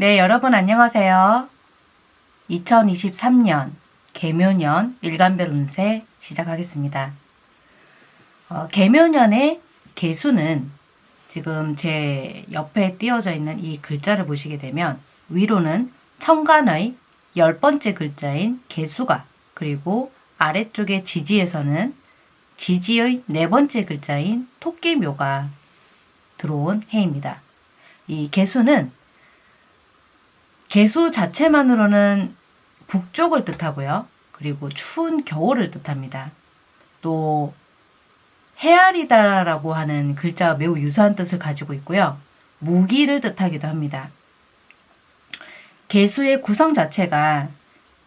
네, 여러분 안녕하세요. 2023년 개묘년 일간별 운세 시작하겠습니다. 어, 개묘년의 개수는 지금 제 옆에 띄어져 있는 이 글자를 보시게 되면 위로는 천간의 열 번째 글자인 개수가 그리고 아래쪽에 지지에서는 지지의 네 번째 글자인 토끼묘가 들어온 해입니다. 이 개수는 개수 자체만으로는 북쪽을 뜻하고요. 그리고 추운 겨울을 뜻합니다. 또 헤아리다라고 하는 글자와 매우 유사한 뜻을 가지고 있고요. 무기를 뜻하기도 합니다. 개수의 구성 자체가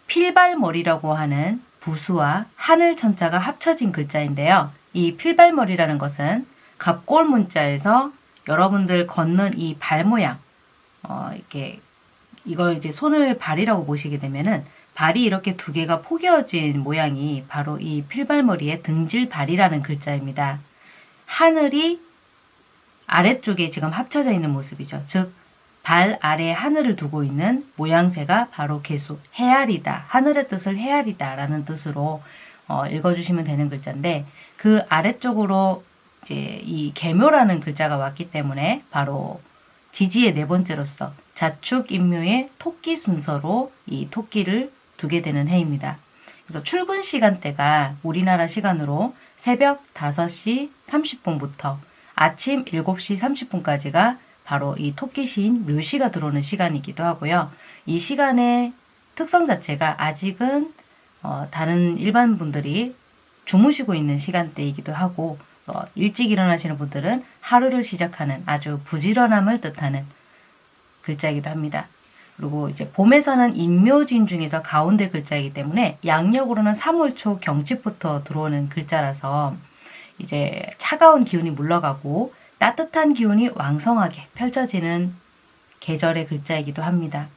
필발머리라고 하는 부수와 하늘 천자가 합쳐진 글자인데요. 이 필발머리라는 것은 갑골 문자에서 여러분들 걷는 이 발 모양, 어, 이렇게 이걸 이제 손을 발이라고 보시게 되면은 발이 이렇게 두 개가 포개어진 모양이 바로 이 필발머리의 등질발이라는 글자입니다. 하늘이 아래쪽에 지금 합쳐져 있는 모습이죠. 즉, 발 아래 하늘을 두고 있는 모양새가 바로 개수, 헤아리다, 하늘의 뜻을 헤아리다 라는 뜻으로 어, 읽어주시면 되는 글자인데 그 아래쪽으로 이제 이 개묘라는 글자가 왔기 때문에 바로 지지의 네 번째로서 자축 인묘의 토끼 순서로 이 토끼를 두게 되는 해입니다. 그래서 출근 시간대가 우리나라 시간으로 새벽 5시 30분부터 아침 7시 30분까지가 바로 이 토끼 시인 묘시가 들어오는 시간이기도 하고요. 이 시간의 특성 자체가 아직은 어, 다른 일반 분들이 주무시고 있는 시간대이기도 하고 어, 일찍 일어나시는 분들은 하루를 시작하는 아주 부지런함을 뜻하는 글자이기도 합니다. 그리고 이제 봄에서는 인묘진 중에서 가운데 글자이기 때문에 양력으로는 3월 초 경칩부터 들어오는 글자라서 이제 차가운 기운이 물러가고 따뜻한 기운이 왕성하게 펼쳐지는 계절의 글자이기도 합니다.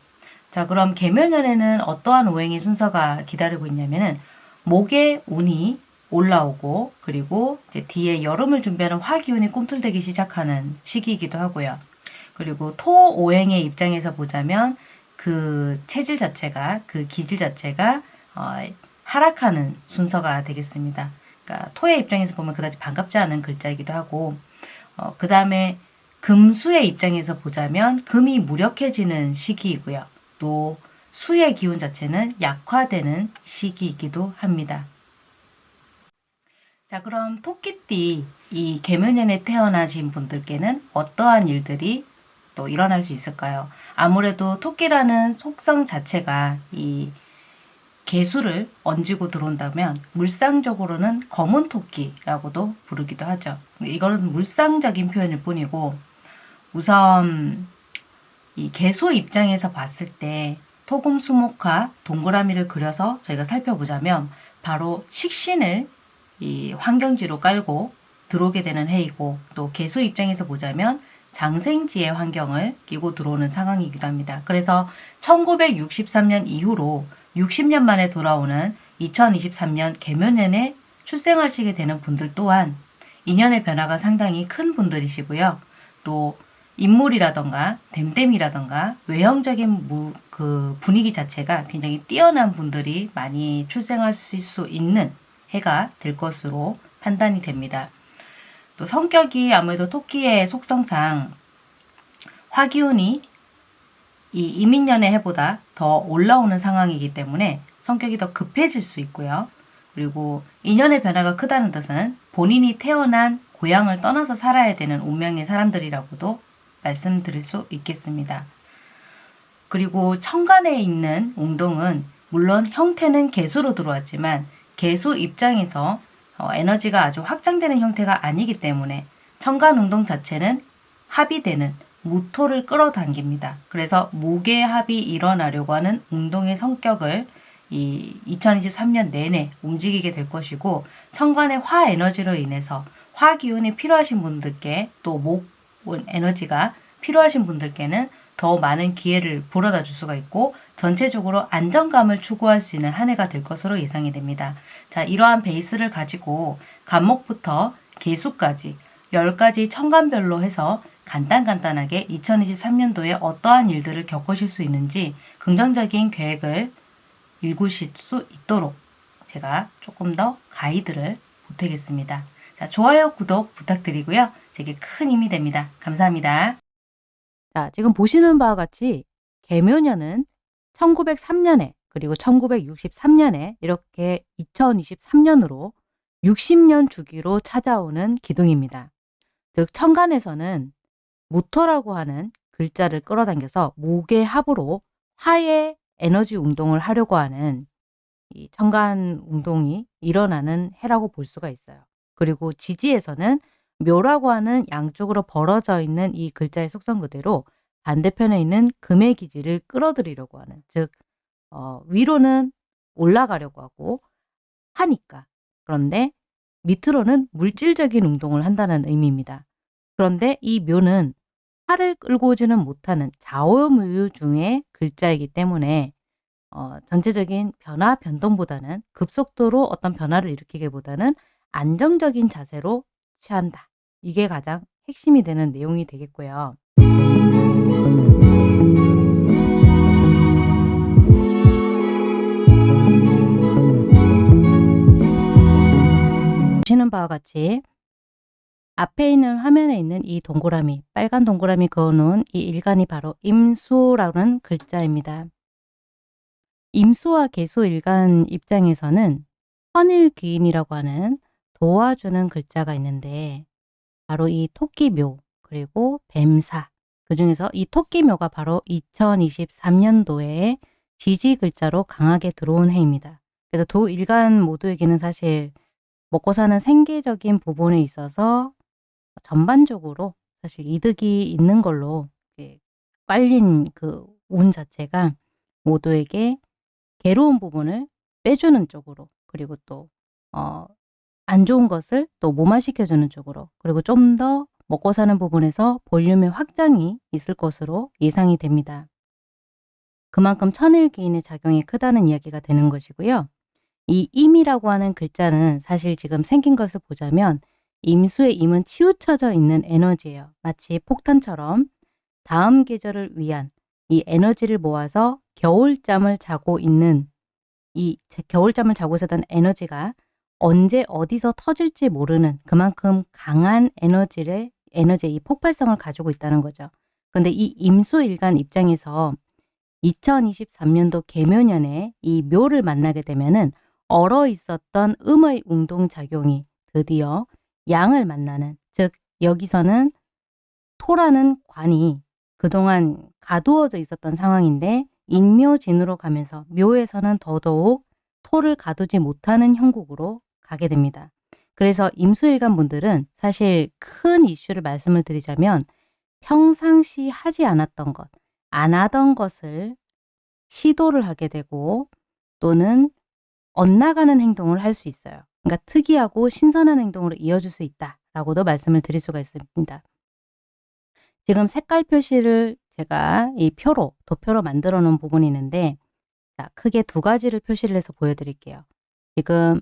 자 그럼 개묘년에는 어떠한 오행의 순서가 기다리고 있냐면은 목의 운이 올라오고 그리고 이제 뒤에 여름을 준비하는 화기운이 꿈틀대기 시작하는 시기이기도 하고요. 그리고 토 오행의 입장에서 보자면 그 체질 자체가 그 기질 자체가 어, 하락하는 순서가 되겠습니다. 그러니까 토의 입장에서 보면 그다지 반갑지 않은 글자이기도 하고 어, 그 다음에 금수의 입장에서 보자면 금이 무력해지는 시기이고요. 또 수의 기운 자체는 약화되는 시기이기도 합니다. 자 그럼 토끼띠 이 개묘년에 태어나신 분들께는 어떠한 일들이 또 일어날 수 있을까요? 아무래도 토끼라는 속성 자체가 이 개수를 얹고 들어온다면 물상적으로는 검은 토끼라고도 부르기도 하죠. 이거는 물상적인 표현일 뿐이고 우선 이 개수 입장에서 봤을 때 토금 수목화 동그라미를 그려서 저희가 살펴보자면 바로 식신을 이 환경지로 깔고 들어오게 되는 해이고 또 개수 입장에서 보자면 장생지의 환경을 끼고 들어오는 상황이기도 합니다. 그래서 1963년 이후로 60년 만에 돌아오는 2023년 개묘년에 출생하시게 되는 분들 또한 인연의 변화가 상당히 큰 분들이시고요. 또 인물이라던가 댐댐이라던가 외형적인 그 분위기 자체가 굉장히 뛰어난 분들이 많이 출생하실 수 있는 해가 될 것으로 판단이 됩니다. 또 성격이 아무래도 토끼의 속성상 화기운이 이 이민년의 해보다 더 올라오는 상황이기 때문에 성격이 더 급해질 수 있고요. 그리고 인연의 변화가 크다는 뜻은 본인이 태어난 고향을 떠나서 살아야 되는 운명의 사람들이라고도 말씀드릴 수 있겠습니다. 그리고 천간에 있는 웅동은 물론 형태는 개수로 들어왔지만 개수 입장에서 어, 에너지가 아주 확장되는 형태가 아니기 때문에 천간 운동 자체는 합의되는 무토를 끌어당깁니다. 그래서 무게합이 일어나려고 하는 운동의 성격을 이 2023년 내내 움직이게 될 것이고 천간의 화 에너지로 인해서 화 기운이 필요하신 분들께 또 목 에너지가 필요하신 분들께는 더 많은 기회를 불어다 줄 수가 있고 전체적으로 안정감을 추구할 수 있는 한 해가 될 것으로 예상이 됩니다. 자, 이러한 베이스를 가지고 간목부터 개수까지 10가지 천간별로 해서 간단간단하게 2023년도에 어떠한 일들을 겪으실 수 있는지 긍정적인 계획을 읽으실 수 있도록 제가 조금 더 가이드를 보태겠습니다. 자, 좋아요, 구독 부탁드리고요. 제게 큰 힘이 됩니다. 감사합니다. 자, 지금 보시는 바와 같이 개묘년은 1903년에 그리고 1963년에 이렇게 2023년으로 60년 주기로 찾아오는 기둥입니다. 즉 천간에서는 무토라고 하는 글자를 끌어당겨서 목의 합으로 화의 에너지 운동을 하려고 하는 이 천간 운동이 일어나는 해라고 볼 수가 있어요. 그리고 지지에서는 묘라고 하는 양쪽으로 벌어져 있는 이 글자의 속성 그대로 반대편에 있는 금의 기지를 끌어들이려고 하는 즉 어, 위로는 올라가려고 하고 하니까 그런데 밑으로는 물질적인 운동을 한다는 의미입니다. 그런데 이 묘는 팔을 끌고 오지는 못하는 좌우무유 중의 글자이기 때문에 어, 전체적인 변화 변동보다는 급속도로 어떤 변화를 일으키기보다는 안정적인 자세로 취한다. 이게 가장 핵심이 되는 내용이 되겠고요. 보시는 바와 같이 앞에 있는 화면에 있는 이 동그라미, 빨간 동그라미 그어놓은 이 일간이 바로 임수라는 글자입니다. 임수와 개수 일간 입장에서는 헌일귀인이라고 하는 도와주는 글자가 있는데 바로 이 토끼묘 그리고 뱀사 그 중에서 이 토끼묘가 바로 2023년도에 지지 글자로 강하게 들어온 해입니다. 그래서 두 일간 모두에게는 사실 먹고 사는 생계적인 부분에 있어서 전반적으로 사실 이득이 있는 걸로 깔린 그 운 자체가 모두에게 괴로운 부분을 빼주는 쪽으로 그리고 또 어, 안 좋은 것을 또 무마시켜주는 쪽으로 그리고 좀 더 먹고 사는 부분에서 볼륨의 확장이 있을 것으로 예상이 됩니다. 그만큼 천일기인의 작용이 크다는 이야기가 되는 것이고요. 이 임이라고 하는 글자는 사실 지금 생긴 것을 보자면 임수의 임은 치우쳐져 있는 에너지예요. 마치 폭탄처럼 다음 계절을 위한 이 에너지를 모아서 겨울잠을 자고 있는 이 겨울잠을 자고 있었던 에너지가 언제 어디서 터질지 모르는 그만큼 강한 에너지를 에너지의 이 폭발성을 가지고 있다는 거죠. 근데 이 임수일간 입장에서 2023년도 개묘년에 이 묘를 만나게 되면은 얼어 있었던 음의 운동작용이 드디어 양을 만나는 즉 여기서는 토라는 관이 그동안 가두어져 있었던 상황인데 인묘진으로 가면서 묘에서는 더더욱 토를 가두지 못하는 형국으로 가게 됩니다. 그래서 임수일간 분들은 사실 큰 이슈를 말씀을 드리자면 평상시 하지 않았던 것, 안 하던 것을 시도를 하게 되고 또는 엇나가는 행동을 할 수 있어요. 그러니까 특이하고 신선한 행동으로 이어질 수 있다라고도 말씀을 드릴 수가 있습니다. 지금 색깔 표시를 제가 이 표로, 도표로 만들어 놓은 부분이 있는데 자, 크게 두 가지를 표시를 해서 보여드릴게요. 지금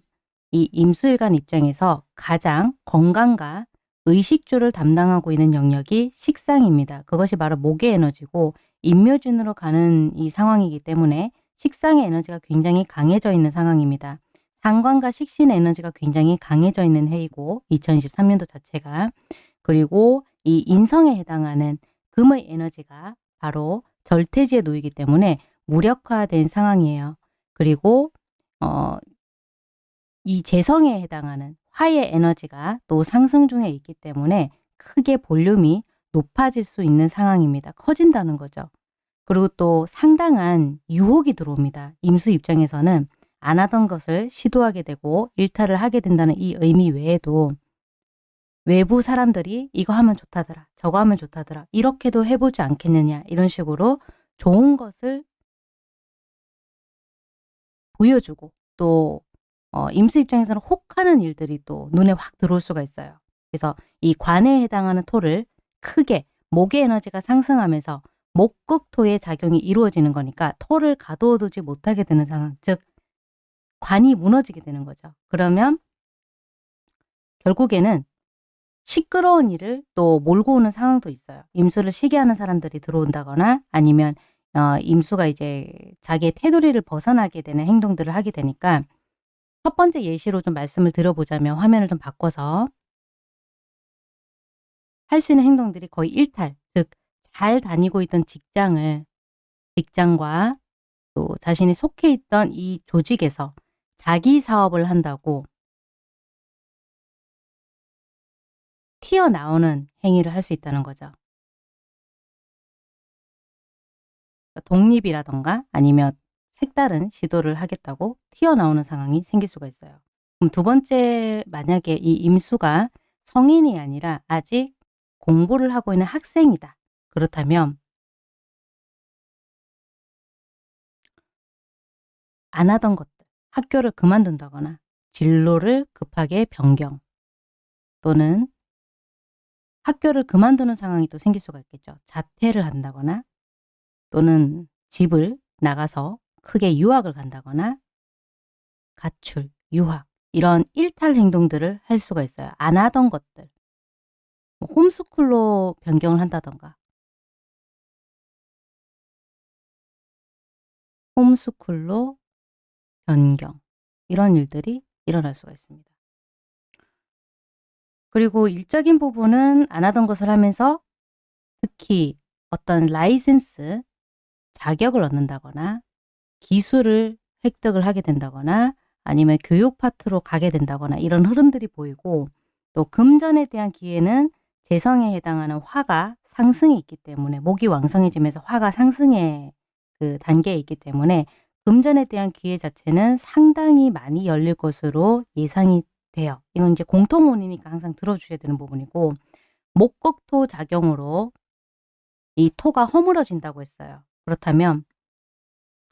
이 임수일간 입장에서 가장 건강과 의식주를 담당하고 있는 영역이 식상입니다. 그것이 바로 목의 에너지고 인묘진으로 가는 이 상황이기 때문에 식상의 에너지가 굉장히 강해져 있는 상황입니다. 상관과 식신 에너지가 굉장히 강해져 있는 해이고 2023년도 자체가 그리고 이 인성에 해당하는 금의 에너지가 바로 절태지에 놓이기 때문에 무력화된 상황이에요. 그리고 어, 이 재성에 해당하는 화의 에너지가 또 상승 중에 있기 때문에 크게 볼륨이 높아질 수 있는 상황입니다. 커진다는 거죠. 그리고 또 상당한 유혹이 들어옵니다. 임수 입장에서는 안 하던 것을 시도하게 되고 일탈을 하게 된다는 이 의미 외에도 외부 사람들이 이거 하면 좋다더라 저거 하면 좋다더라 이렇게도 해보지 않겠느냐 이런 식으로 좋은 것을 보여주고 또 어, 임수 입장에서는 혹하는 일들이 또 눈에 확 들어올 수가 있어요. 그래서 이 관에 해당하는 토를 크게 목의 에너지가 상승하면서 목극토의 작용이 이루어지는 거니까 토를 가둬두지 못하게 되는 상황, 즉 관이 무너지게 되는 거죠. 그러면 결국에는 시끄러운 일을 또 몰고 오는 상황도 있어요. 임수를 시게 하는 사람들이 들어온다거나 아니면 어, 임수가 이제 자기의 테두리를 벗어나게 되는 행동들을 하게 되니까 첫 번째 예시로 좀 말씀을 드려보자면 화면을 좀 바꿔서 할 수 있는 행동들이 거의 일탈, 즉 잘 다니고 있던 직장을 직장과 또 자신이 속해 있던 이 조직에서 자기 사업을 한다고 튀어나오는 행위를 할 수 있다는 거죠. 독립이라던가 아니면 색다른 시도를 하겠다고 튀어나오는 상황이 생길 수가 있어요. 그럼 두 번째 만약에 이 임수가 성인이 아니라 아직 공부를 하고 있는 학생이다. 그렇다면 안 하던 것들, 학교를 그만둔다거나 진로를 급하게 변경 또는 학교를 그만두는 상황이 또 생길 수가 있겠죠. 자퇴를 한다거나 또는 집을 나가서 크게 유학을 간다거나 가출, 유학 이런 일탈 행동들을 할 수가 있어요. 안 하던 것들. 뭐 홈스쿨로 변경을 한다던가 홈스쿨로 변경 이런 일들이 일어날 수가 있습니다. 그리고 일적인 부분은 안 하던 것을 하면서 특히 어떤 라이센스, 자격을 얻는다거나 기술을 획득을 하게 된다거나 아니면 교육 파트로 가게 된다거나 이런 흐름들이 보이고 또 금전에 대한 기회는 재성에 해당하는 화가 상승이 있기 때문에 목이 왕성해지면서 화가 상승의 그 단계에 있기 때문에 금전에 대한 기회 자체는 상당히 많이 열릴 것으로 예상이 돼요. 이건 이제 공통 원이니까 항상 들어주셔야 되는 부분이고 목극토 작용으로 이 토가 허물어진다고 했어요. 그렇다면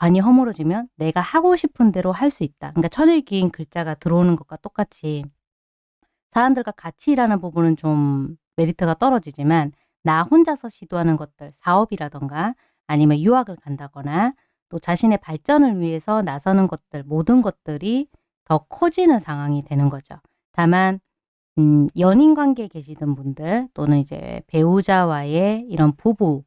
관이 허물어지면 내가 하고 싶은 대로 할 수 있다. 그러니까 천일기인 글자가 들어오는 것과 똑같이 사람들과 같이 일하는 부분은 좀 메리트가 떨어지지만 나 혼자서 시도하는 것들, 사업이라던가 아니면 유학을 간다거나 또 자신의 발전을 위해서 나서는 것들, 모든 것들이 더 커지는 상황이 되는 거죠. 다만 음, 연인 관계에 계시던 분들 또는 이제 배우자와의 이런 부부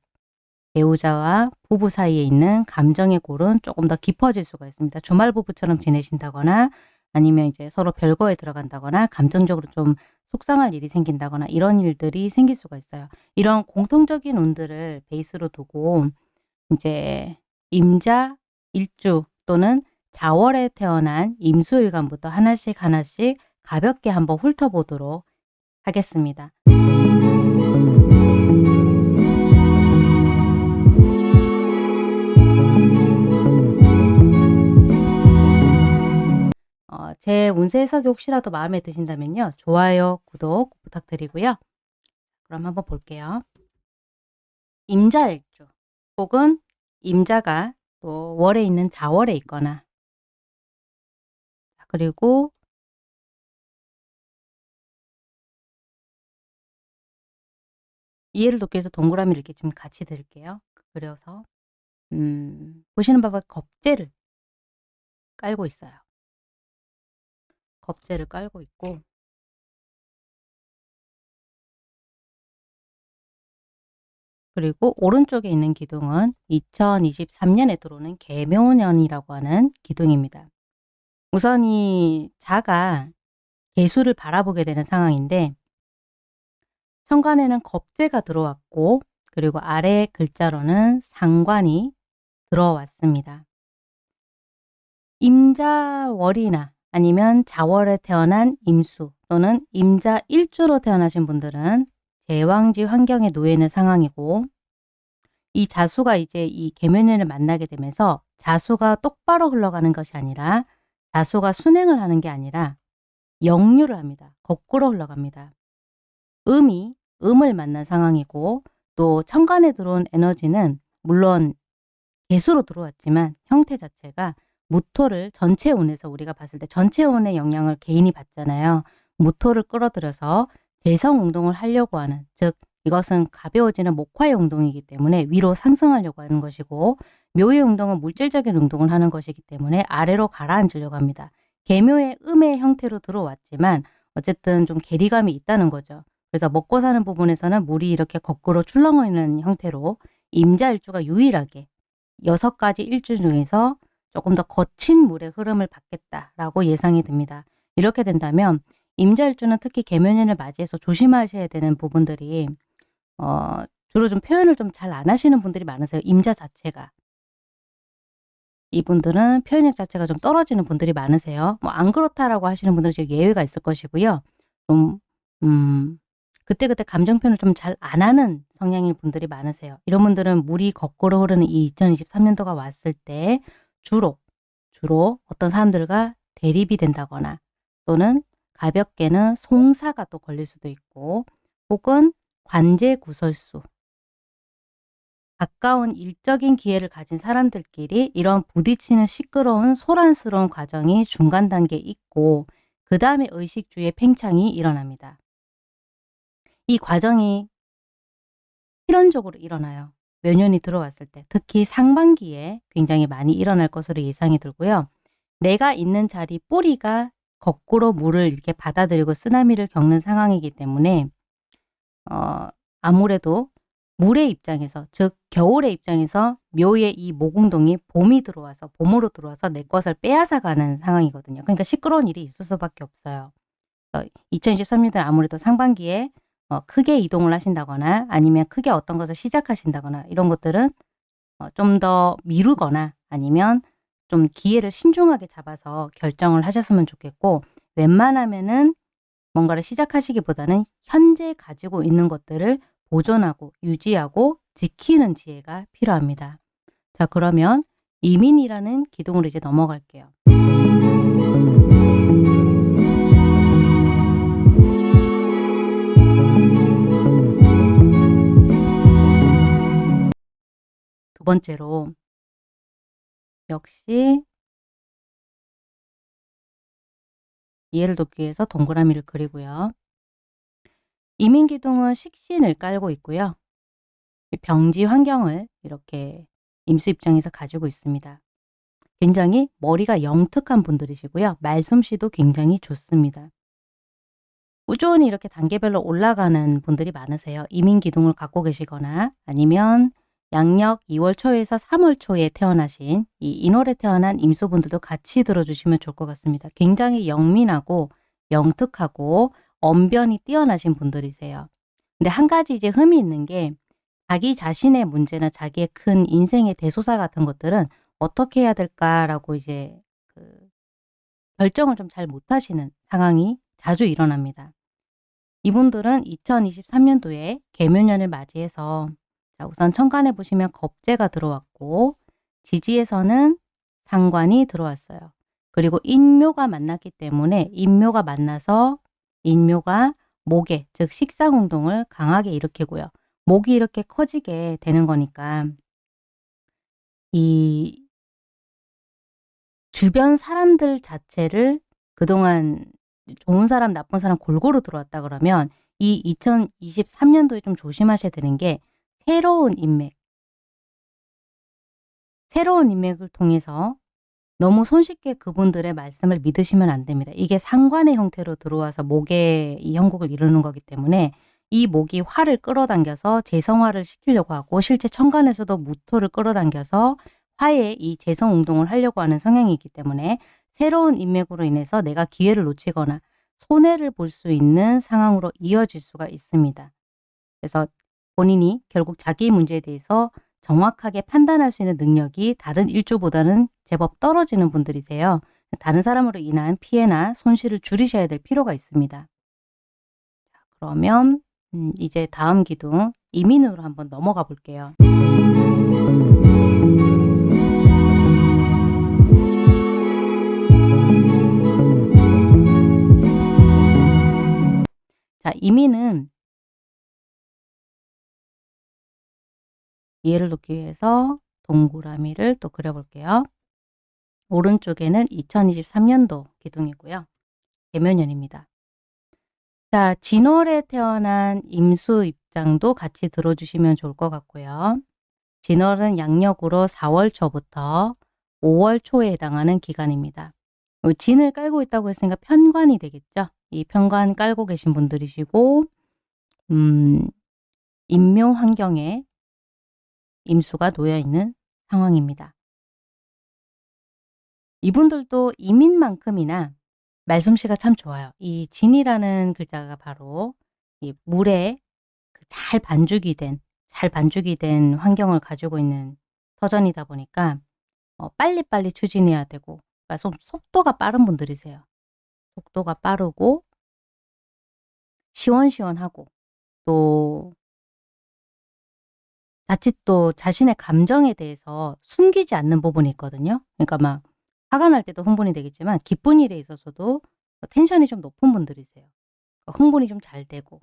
배우자와 부부 사이에 있는 감정의 골은 조금 더 깊어질 수가 있습니다. 주말 부부처럼 지내신다거나 아니면 이제 서로 별거에 들어간다거나 감정적으로 좀 속상할 일이 생긴다거나 이런 일들이 생길 수가 있어요. 이런 공통적인 운들을 베이스로 두고 이제 임자, 일주 또는 자월에 태어난 임수일간부터 하나씩 하나씩 가볍게 한번 훑어보도록 하겠습니다. 제 운세 해석이 혹시라도 마음에 드신다면요. 좋아요, 구독 부탁드리고요. 그럼 한번 볼게요. 임자일주 혹은 임자가 또 월에 있는 자월에 있거나 그리고 이해를 돕기 위해서 동그라미를 이렇게 좀 같이 드릴게요. 그려서 음, 보시는 바와 겁재를 깔고 있어요. 겁재를 깔고 있고 그리고 오른쪽에 있는 기둥은 2023년에 들어오는 개묘년이라고 하는 기둥입니다. 우선 이 자가 개수를 바라보게 되는 상황인데 천간에는 겁재가 들어왔고 그리고 아래 글자로는 상관이 들어왔습니다. 임자월이나 아니면 자월에 태어난 임수 또는 임자 일주로 태어나신 분들은 제왕지 환경에 놓여 있는 상황이고 이 자수가 이제 이 개면연을 만나게 되면서 자수가 똑바로 흘러가는 것이 아니라 자수가 순행을 하는 게 아니라 역류를 합니다. 거꾸로 흘러갑니다. 음이 음을 만난 상황이고 또 천간에 들어온 에너지는 물론 개수로 들어왔지만 형태 자체가 무토를 전체 운에서 우리가 봤을 때 전체 운의 영향을 개인이 받잖아요. 무토를 끌어들여서 재성 운동을 하려고 하는 즉 이것은 가벼워지는 목화의 운동이기 때문에 위로 상승하려고 하는 것이고 묘의 운동은 물질적인 운동을 하는 것이기 때문에 아래로 가라앉으려고 합니다. 개묘의 음의 형태로 들어왔지만 어쨌든 좀 괴리감이 있다는 거죠. 그래서 먹고 사는 부분에서는 물이 이렇게 거꾸로 출렁어 있는 형태로 임자일주가 유일하게 여섯 가지 일주 중에서 조금 더 거친 물의 흐름을 받겠다라고 예상이 듭니다. 이렇게 된다면 임자일주는 특히 개묘년을 맞이해서 조심하셔야 되는 부분들이 어, 주로 좀 표현을 좀 잘 안 하시는 분들이 많으세요. 임자 자체가. 이분들은 표현력 자체가 좀 떨어지는 분들이 많으세요. 뭐 안 그렇다라고 하시는 분들은 지금 예외가 있을 것이고요. 좀 음, 그때그때 감정 표현을 좀 잘 안 하는 성향인 분들이 많으세요. 이런 분들은 물이 거꾸로 흐르는 이 2023년도가 왔을 때 주로 주로 어떤 사람들과 대립이 된다거나 또는 가볍게는 송사가 또 걸릴 수도 있고 혹은 관제 구설수 가까운 일적인 기회를 가진 사람들끼리 이런 부딪히는 시끄러운 소란스러운 과정이 중간 단계에 있고 그 다음에 의식주의 팽창이 일어납니다. 이 과정이 필연적으로 일어나요. 묘년이 들어왔을 때 특히 상반기에 굉장히 많이 일어날 것으로 예상이 들고요. 내가 있는 자리 뿌리가 거꾸로 물을 이렇게 받아들이고 쓰나미를 겪는 상황이기 때문에 어, 아무래도 물의 입장에서 즉 겨울의 입장에서 묘의 이 모공동이 봄이 들어와서 봄으로 들어와서 내 것을 빼앗아가는 상황이거든요. 그러니까 시끄러운 일이 있을 수밖에 없어요. 2023년도 아무래도 상반기에 어, 크게 이동을 하신다거나 아니면 크게 어떤 것을 시작하신다거나 이런 것들은 어, 좀 더 미루거나 아니면 좀 기회를 신중하게 잡아서 결정을 하셨으면 좋겠고 웬만하면은 뭔가를 시작하시기보다는 현재 가지고 있는 것들을 보존하고 유지하고 지키는 지혜가 필요합니다. 자 그러면 이민이라는 기둥으로 이제 넘어갈게요. 두 번째로 역시 이해를 돕기 위해서 동그라미를 그리고요. 이민기둥은 식신을 깔고 있고요. 병지 환경을 이렇게 임수 입장에서 가지고 있습니다. 굉장히 머리가 영특한 분들이시고요. 말솜씨도 굉장히 좋습니다. 꾸준히 이렇게 단계별로 올라가는 분들이 많으세요. 이민기둥을 갖고 계시거나 아니면 양력 2월 초에서 3월 초에 태어나신 이 인월에 태어난 임수분들도 같이 들어주시면 좋을 것 같습니다. 굉장히 영민하고 영특하고 언변이 뛰어나신 분들이세요. 근데 한 가지 이제 흠이 있는 게 자기 자신의 문제나 자기의 큰 인생의 대소사 같은 것들은 어떻게 해야 될까라고 이제 그 결정을 좀 잘 못하시는 상황이 자주 일어납니다. 이분들은 2023년도에 개묘년을 맞이해서 자, 우선 천간에 보시면 겁재가 들어왔고 지지에서는 상관이 들어왔어요. 그리고 인묘가 만났기 때문에 인묘가 만나서 인묘가 목에 즉 식상운동을 강하게 일으키고요. 목이 이렇게 커지게 되는 거니까 이 주변 사람들 자체를 그동안 좋은 사람 나쁜 사람 골고루 들어왔다 그러면 이 2023년도에 좀 조심하셔야 되는 게 새로운 인맥 새로운 인맥을 통해서 너무 손쉽게 그분들의 말씀을 믿으시면 안 됩니다. 이게 상관의 형태로 들어와서 목에 이 형국을 이루는 거기 때문에 이 목이 화를 끌어당겨서 재성화를 시키려고 하고 실제 천간에서도 무토를 끌어당겨서 화의 이 재성 운동을 하려고 하는 성향이 있기 때문에 새로운 인맥으로 인해서 내가 기회를 놓치거나 손해를 볼 수 있는 상황으로 이어질 수가 있습니다. 그래서 본인이 결국 자기 문제에 대해서 정확하게 판단할 수 있는 능력이 다른 일주보다는 제법 떨어지는 분들이세요. 다른 사람으로 인한 피해나 손실을 줄이셔야 될 필요가 있습니다. 그러면 음, 이제 다음 기둥 이민으로 한번 넘어가 볼게요. 자, 이민은 이해를 돕기 위해서 동그라미를 또 그려볼게요. 오른쪽에는 2023년도 기둥이고요. 개면년입니다. 자, 진월에 태어난 임수 입장도 같이 들어주시면 좋을 것 같고요. 진월은 양력으로 4월 초부터 5월 초에 해당하는 기간입니다. 진을 깔고 있다고 했으니까 편관이 되겠죠. 이 편관 깔고 계신 분들이시고 음, 임묘 환경에 임수가 놓여 있는 상황입니다. 이분들도 이민만큼이나 말솜씨가 참 좋아요. 이 진이라는 글자가 바로 이 물에 그잘 반죽이 된, 잘 반죽이 된 환경을 가지고 있는 터전이다 보니까 어, 빨리빨리 추진해야 되고 그러니까 좀 속도가 빠른 분들이세요. 속도가 빠르고 시원시원하고 또 자칫 또 자신의 감정에 대해서 숨기지 않는 부분이 있거든요. 그러니까 막 화가 날 때도 흥분이 되겠지만 기쁜 일에 있어서도 텐션이 좀 높은 분들이세요. 그러니까 흥분이 좀 잘 되고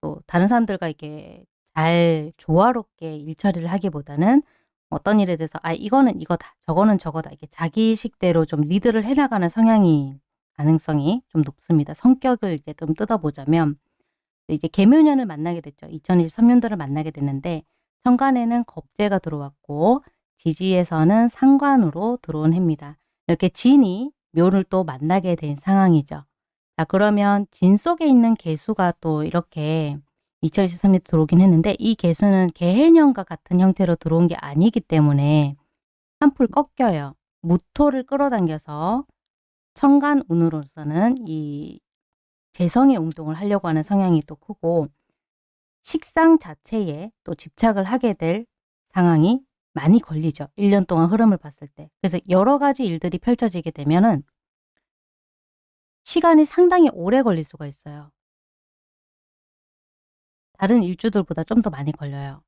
또 다른 사람들과 이렇게 잘 조화롭게 일처리를 하기보다는 어떤 일에 대해서 아 이거는 이거다 저거는 저거다 이게 자기식대로 좀 리드를 해나가는 성향이 가능성이 좀 높습니다. 성격을 이제 좀 뜯어보자면 이제 개묘년을 만나게 됐죠. 2023년도를 만나게 됐는데 천간에는 겁재가 들어왔고 지지에서는 상관으로 들어온 해입니다. 이렇게 진이 묘를 또 만나게 된 상황이죠. 자 그러면 진 속에 있는 개수가 또 이렇게 2023년 들어오긴 했는데 이 개수는 개해년과 같은 형태로 들어온 게 아니기 때문에 한풀 꺾여요. 무토를 끌어당겨서 천간운으로서는 이 재성의 운동을 하려고 하는 성향이 또 크고 식상 자체에 또 집착을 하게 될 상황이 많이 걸리죠. 1년 동안 흐름을 봤을 때. 그래서 여러 가지 일들이 펼쳐지게 되면 은 시간이 상당히 오래 걸릴 수가 있어요. 다른 일주들보다 좀 더 많이 걸려요.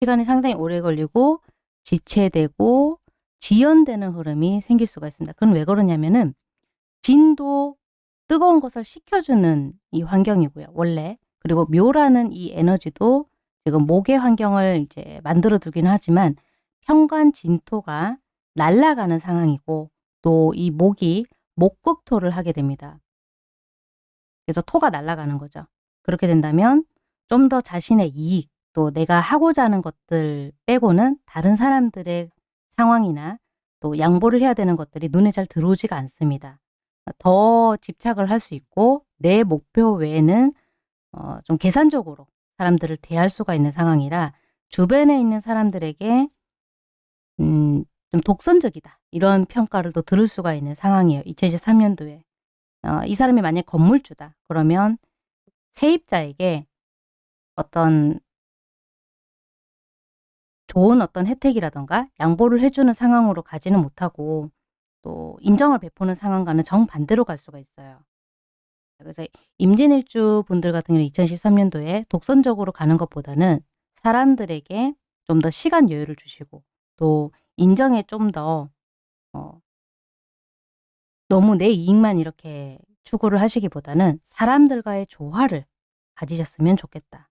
시간이 상당히 오래 걸리고 지체되고 지연되는 흐름이 생길 수가 있습니다. 그건 왜 그러냐면은 진도 뜨거운 것을 식혀주는 이 환경이고요. 원래 그리고 묘라는 이 에너지도 지금 목의 환경을 이제 만들어 두긴 하지만 현관 진토가 날아가는 상황이고 또 이 목이 목극토를 하게 됩니다. 그래서 토가 날아가는 거죠. 그렇게 된다면 좀 더 자신의 이익 또 내가 하고자 하는 것들 빼고는 다른 사람들의 상황이나 또 양보를 해야 되는 것들이 눈에 잘 들어오지가 않습니다. 더 집착을 할 수 있고 내 목표 외에는 어, 좀 계산적으로 사람들을 대할 수가 있는 상황이라 주변에 있는 사람들에게 음, 좀 독선적이다. 이런 평가를 또 들을 수가 있는 상황이에요. 2023년도에. 어, 이 사람이 만약 건물주다. 그러면 세입자에게 어떤 좋은 어떤 혜택이라던가 양보를 해주는 상황으로 가지는 못하고 또 인정을 베푸는 상황과는 정반대로 갈 수가 있어요. 그래서 임진일주 분들 같은 경우는 2013년도에 독선적으로 가는 것보다는 사람들에게 좀 더 시간 여유를 주시고 또 인정에 좀더 어, 너무 내 이익만 이렇게 추구를 하시기보다는 사람들과의 조화를 가지셨으면 좋겠다.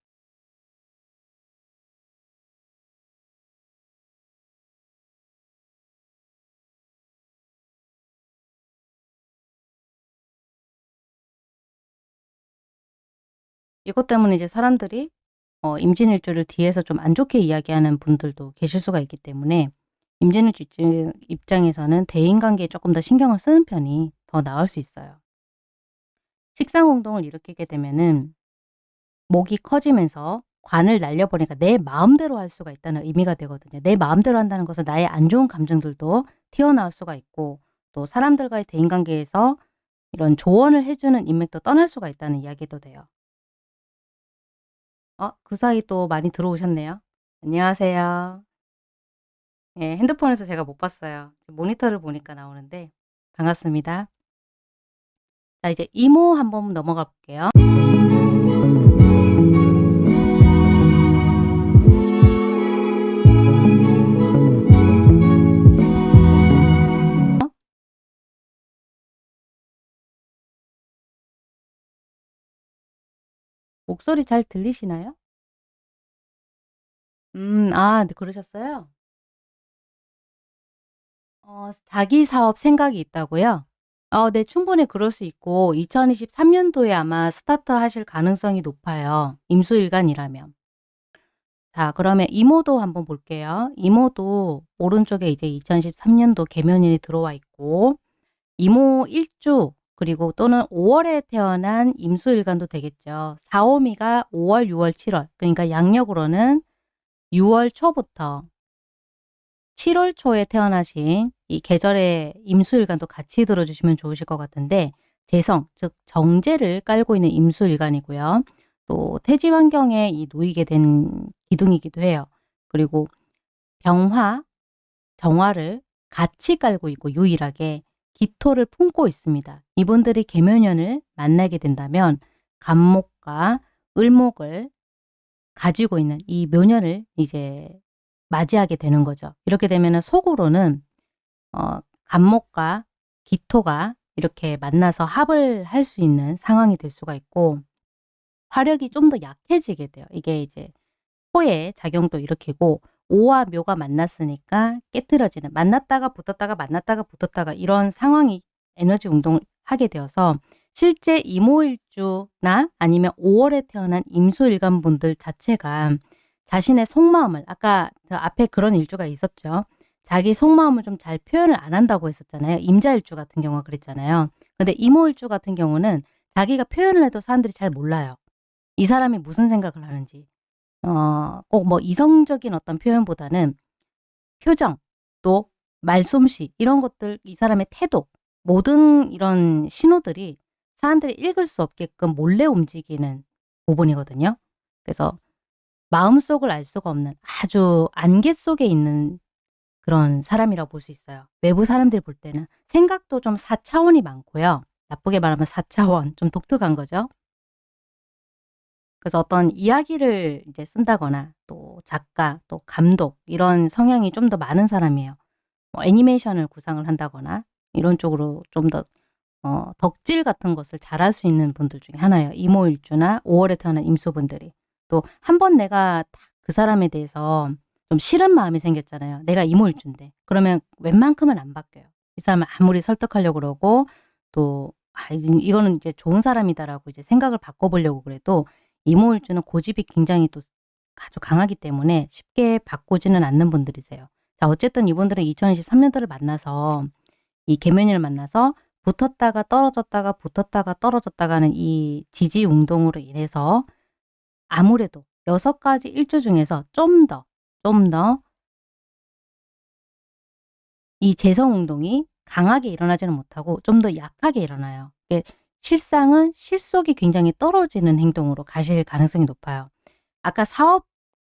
이것 때문에 이제 사람들이 어, 임진일주를 뒤에서 좀 안 좋게 이야기하는 분들도 계실 수가 있기 때문에 임진일주 입장에서는 대인관계에 조금 더 신경을 쓰는 편이 더 나을 수 있어요. 식상공동을 일으키게 되면은 목이 커지면서 관을 날려버리니까 내 마음대로 할 수가 있다는 의미가 되거든요. 내 마음대로 한다는 것은 나의 안 좋은 감정들도 튀어나올 수가 있고 또 사람들과의 대인관계에서 이런 조언을 해주는 인맥도 떠날 수가 있다는 이야기도 돼요. 어, 그 사이 또 많이 들어오셨네요. 안녕하세요. 예, 핸드폰에서 제가 못 봤어요. 모니터를 보니까 나오는데 반갑습니다. 자, 이제 이모 한번 넘어가 볼게요. 목소리 잘 들리시나요? 음, 아, 네, 그러셨어요? 어, 자기 사업 생각이 있다고요? 어, 네, 충분히 그럴 수 있고 2023 년도에 아마 스타트 하실 가능성이 높아요. 임수일간이라면. 자, 그러면 이모도 한번 볼게요. 이모도 오른쪽에 이제 2013년도 개면일이 들어와 있고 이모 일주 그리고 또는 5월에 태어난 임수일간도 되겠죠. 4호미가 5월, 6월, 7월. 그러니까 양력으로는 6월 초부터 7월 초에 태어나신 이 계절의 임수일간도 같이 들어주시면 좋으실 것 같은데 재성, 즉 정제를 깔고 있는 임수일간이고요. 또 태지 환경에 이 놓이게 된 기둥이기도 해요. 그리고 병화, 정화를 같이 깔고 있고 유일하게 기토를 품고 있습니다. 이분들이 계묘년을 만나게 된다면 간목과 을목을 가지고 있는 이 묘년을 이제 맞이하게 되는 거죠. 이렇게 되면 속으로는 어, 간목과 기토가 이렇게 만나서 합을 할 수 있는 상황이 될 수가 있고 화력이 좀 더 약해지게 돼요. 이게 이제 토의 작용도 일으키고 오와 묘가 만났으니까 깨뜨려지는 만났다가 붙었다가 만났다가 붙었다가 이런 상황이 에너지 운동을 하게 되어서 실제 이모일주나 아니면 5월에 태어난 임수일간 분들 자체가 자신의 속마음을 아까 저 앞에 그런 일주가 있었죠. 자기 속마음을 좀 잘 표현을 안 한다고 했었잖아요. 임자일주 같은 경우가 그랬잖아요. 근데 이모일주 같은 경우는 자기가 표현을 해도 사람들이 잘 몰라요. 이 사람이 무슨 생각을 하는지. 어, 꼭 뭐 이성적인 어떤 표현보다는 표정, 또 말솜씨 이런 것들 이 사람의 태도 모든 이런 신호들이 사람들이 읽을 수 없게끔 몰래 움직이는 부분이거든요. 그래서 마음속을 알 수가 없는 아주 안개 속에 있는 그런 사람이라고 볼 수 있어요. 외부 사람들이 볼 때는 생각도 좀 4차원이 많고요. 나쁘게 말하면 4차원, 좀 독특한 거죠. 그래서 어떤 이야기를 이제 쓴다거나 또 작가, 또 감독 이런 성향이 좀 더 많은 사람이에요. 뭐 애니메이션을 구상을 한다거나 이런 쪽으로 좀더 어, 덕질 같은 것을 잘할 수 있는 분들 중에 하나예요. 이모일주나 5월에 태어난 임수분들이. 또 한 번 내가 그 사람에 대해서 좀 싫은 마음이 생겼잖아요. 내가 이모일주인데. 그러면 웬만큼은 안 바뀌어요. 이 사람을 아무리 설득하려고 그러고 또 아, 이거는 이제 좋은 사람이다라고 이제 생각을 바꿔보려고 그래도 이모일주는 고집이 굉장히 또 아주 강하기 때문에 쉽게 바꾸지는 않는 분들이세요. 자, 어쨌든 이분들은 2023년도를 만나서 이 개면인을 만나서 붙었다가 떨어졌다가 붙었다가 떨어졌다가 하는 이 지지 운동으로 인해서 아무래도 여섯 가지 일주 중에서 좀 더, 좀 더 이 재성 운동이 강하게 일어나지는 못하고 좀 더 약하게 일어나요. 실상은 실속이 굉장히 떨어지는 행동으로 가실 가능성이 높아요. 아까 사업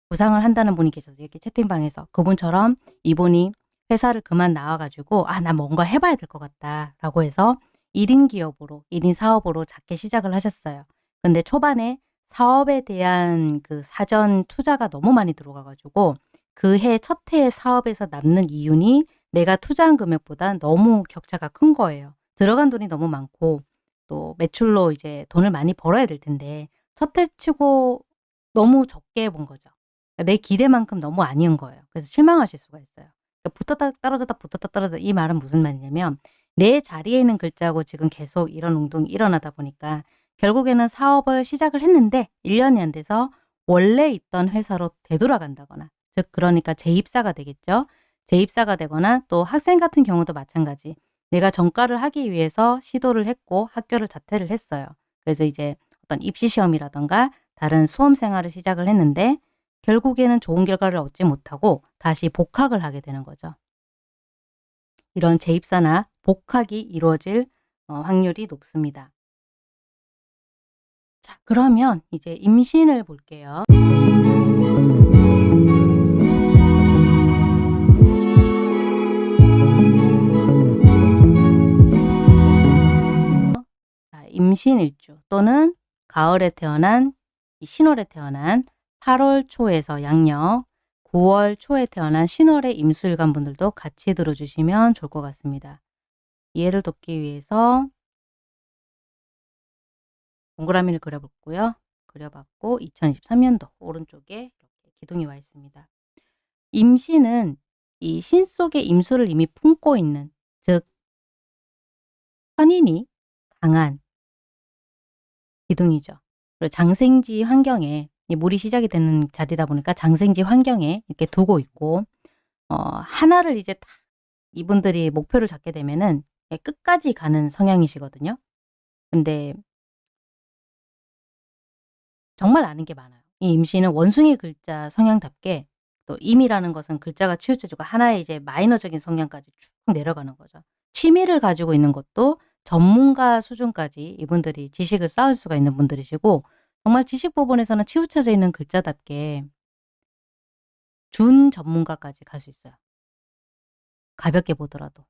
구상을 한다는 분이 계셔서 이렇게 채팅방에서 그분처럼 이분이 회사를 그만 나와가지고 아 나 뭔가 해봐야 될 것 같다 라고 해서 1인 기업으로 1인 사업으로 작게 시작을 하셨어요. 근데 초반에 사업에 대한 그 사전 투자가 너무 많이 들어가가지고 그 해 첫 해의 사업에서 남는 이윤이 내가 투자한 금액보다 너무 격차가 큰 거예요. 들어간 돈이 너무 많고 또 매출로 이제 돈을 많이 벌어야 될 텐데 첫 해 치고 너무 적게 본 거죠. 그러니까 내 기대만큼 너무 아니은 거예요. 그래서 실망하실 수가 있어요. 그러니까 붙었다 떨어졌다 붙었다 떨어졌다 이 말은 무슨 말이냐면 내 자리에 있는 글자고 지금 계속 이런 운동이 일어나다 보니까 결국에는 사업을 시작을 했는데 1년이 안 돼서 원래 있던 회사로 되돌아간다거나 즉 그러니까 재입사가 되겠죠. 재입사가 되거나 또 학생 같은 경우도 마찬가지. 내가 전과를 하기 위해서 시도를 했고 학교를 자퇴를 했어요. 그래서 이제 어떤 입시 시험이라던가 다른 수험 생활을 시작을 했는데 결국에는 좋은 결과를 얻지 못하고 다시 복학을 하게 되는 거죠. 이런 재입사나 복학이 이루어질 어, 확률이 높습니다. 자, 그러면 이제 임신을 볼게요. 임신일주 또는 가을에 태어난 신월에 태어난 8월 초에서 양력 9월 초에 태어난 신월의 임수일간 분들도 같이 들어주시면 좋을 것 같습니다. 이해를 돕기 위해서 동그라미를 그려봤고요. 그려봤고 2023년도 오른쪽에 이렇게 기둥이 와 있습니다. 임신은 이 신 속에 임수를 이미 품고 있는 즉 편인이 강한 기둥이죠. 그리고 장생지 환경에 물이 시작이 되는 자리다 보니까 장생지 환경에 이렇게 두고 있고 어, 하나를 이제 딱 이분들이 목표를 잡게 되면은 끝까지 가는 성향이시거든요. 근데 정말 아는 게 많아요. 이 임신은 원숭이 글자 성향답게 또 임이라는 것은 글자가 치우쳐지고 하나의 이제 마이너적인 성향까지 쭉 내려가는 거죠. 취미를 가지고 있는 것도 전문가 수준까지 이분들이 지식을 쌓을 수가 있는 분들이시고 정말 지식 부분에서는 치우쳐져 있는 글자답게 준 전문가까지 갈 수 있어요. 가볍게 보더라도.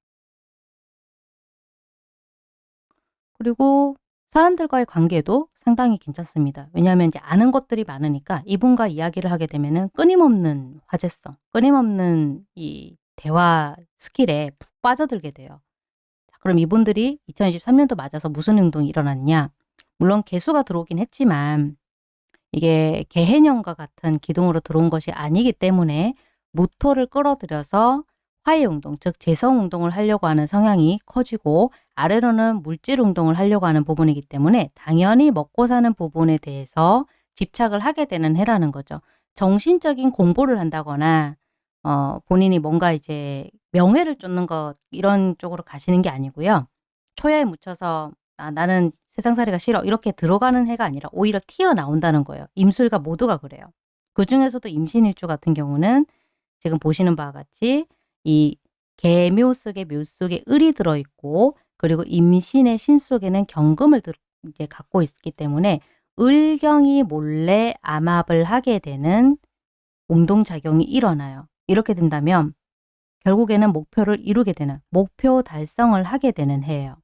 그리고 사람들과의 관계도 상당히 괜찮습니다. 왜냐하면 이제 아는 것들이 많으니까 이분과 이야기를 하게 되면은 끊임없는 화제성, 끊임없는 이 대화 스킬에 푹 빠져들게 돼요. 자, 그럼 이분들이 2023년도 맞아서 무슨 행동이 일어났냐? 물론 개수가 들어오긴 했지만 이게 개해년과 같은 기둥으로 들어온 것이 아니기 때문에 무토를 끌어들여서 화해운동, 즉 재성운동을 하려고 하는 성향이 커지고 아래로는 물질운동을 하려고 하는 부분이기 때문에 당연히 먹고 사는 부분에 대해서 집착을 하게 되는 해라는 거죠. 정신적인 공부를 한다거나 어, 본인이 뭔가 이제 명예를 쫓는 것 이런 쪽으로 가시는 게 아니고요. 초야에 묻혀서 아, 나는 세상살이가 싫어 이렇게 들어가는 해가 아니라 오히려 튀어나온다는 거예요. 임술과 모두가 그래요. 그 중에서도 임신일주 같은 경우는 지금 보시는 바와 같이 이 개묘 속에 묘 속에 을이 들어있고 그리고 임신의 신 속에는 경금을 들, 이제 갖고 있기 때문에 을경이 몰래 암압을 하게 되는 운동작용이 일어나요. 이렇게 된다면 결국에는 목표를 이루게 되는 목표 달성을 하게 되는 해예요.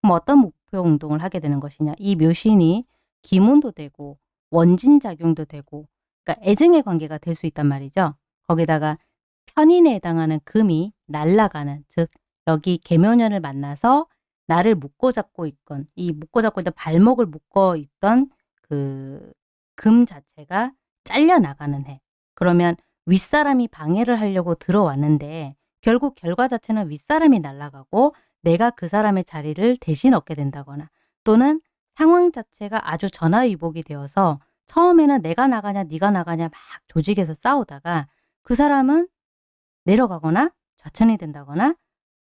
그럼 어떤 목표 운동을 하게 되는 것이냐 이 묘신이 기문도 되고 원진작용도 되고 그러니까 애증의 관계가 될 수 있단 말이죠. 거기다가 편인에 해당하는 금이 날아가는 즉 여기 개묘년을 만나서 나를 묶고 잡고 있건 이 묶고 잡고 있던 발목을 묶어 있던 그 금 자체가 잘려 나가는 해. 그러면 윗사람이 방해를 하려고 들어왔는데 결국 결과 자체는 윗사람이 날아가고 내가 그 사람의 자리를 대신 얻게 된다거나 또는 상황 자체가 아주 전화위복이 되어서 처음에는 내가 나가냐 네가 나가냐 막 조직에서 싸우다가 그 사람은 내려가거나 좌천이 된다거나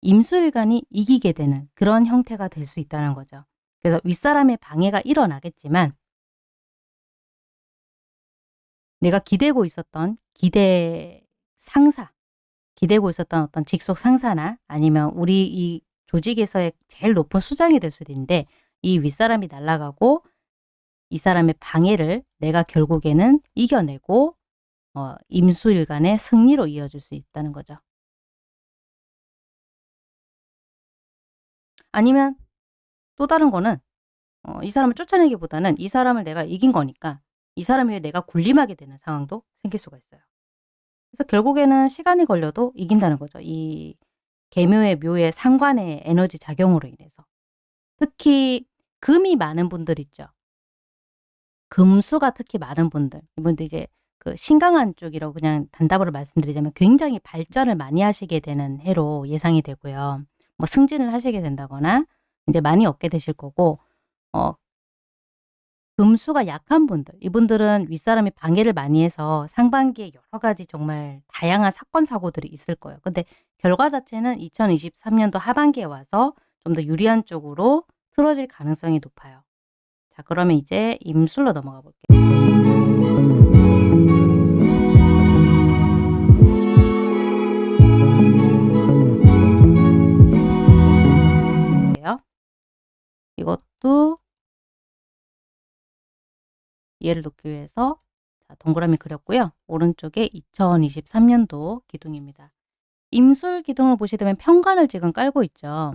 임수일간이 이기게 되는 그런 형태가 될 수 있다는 거죠. 그래서 윗사람의 방해가 일어나겠지만 내가 기대고 있었던 기대 상사, 기대고 있었던 어떤 직속 상사나 아니면 우리 이 조직에서의 제일 높은 수장이 될 수도 있는데 이 윗사람이 날아가고 이 사람의 방해를 내가 결국에는 이겨내고 어, 임수일간의 승리로 이어질 수 있다는 거죠. 아니면 또 다른 거는 어, 이 사람을 쫓아내기보다는 이 사람을 내가 이긴 거니까 이 사람 위해 내가 군림하게 되는 상황도 생길 수가 있어요. 그래서 결국에는 시간이 걸려도 이긴다는 거죠. 이 개묘의 묘의 상관의 에너지 작용으로 인해서. 특히 금이 많은 분들 있죠. 금수가 특히 많은 분들. 이분들 이제 그 신강한 쪽이라고 그냥 단답으로 말씀드리자면 굉장히 발전을 많이 하시게 되는 해로 예상이 되고요. 뭐 승진을 하시게 된다거나 이제 많이 얻게 되실 거고 어 금수가 약한 분들 이분들은 윗사람이 방해를 많이 해서 상반기에 여러 가지 정말 다양한 사건 사고들이 있을 거예요. 근데 결과 자체는 2023년도 하반기에 와서 좀 더 유리한 쪽으로 틀어질 가능성이 높아요. 자 그러면 이제 임술로 넘어가 볼게요. 이것도 이해를 돕기 위해서 자, 동그라미 그렸고요. 오른쪽에 2023년도 기둥입니다. 임술 기둥을 보시게 되면 평관을 지금 깔고 있죠.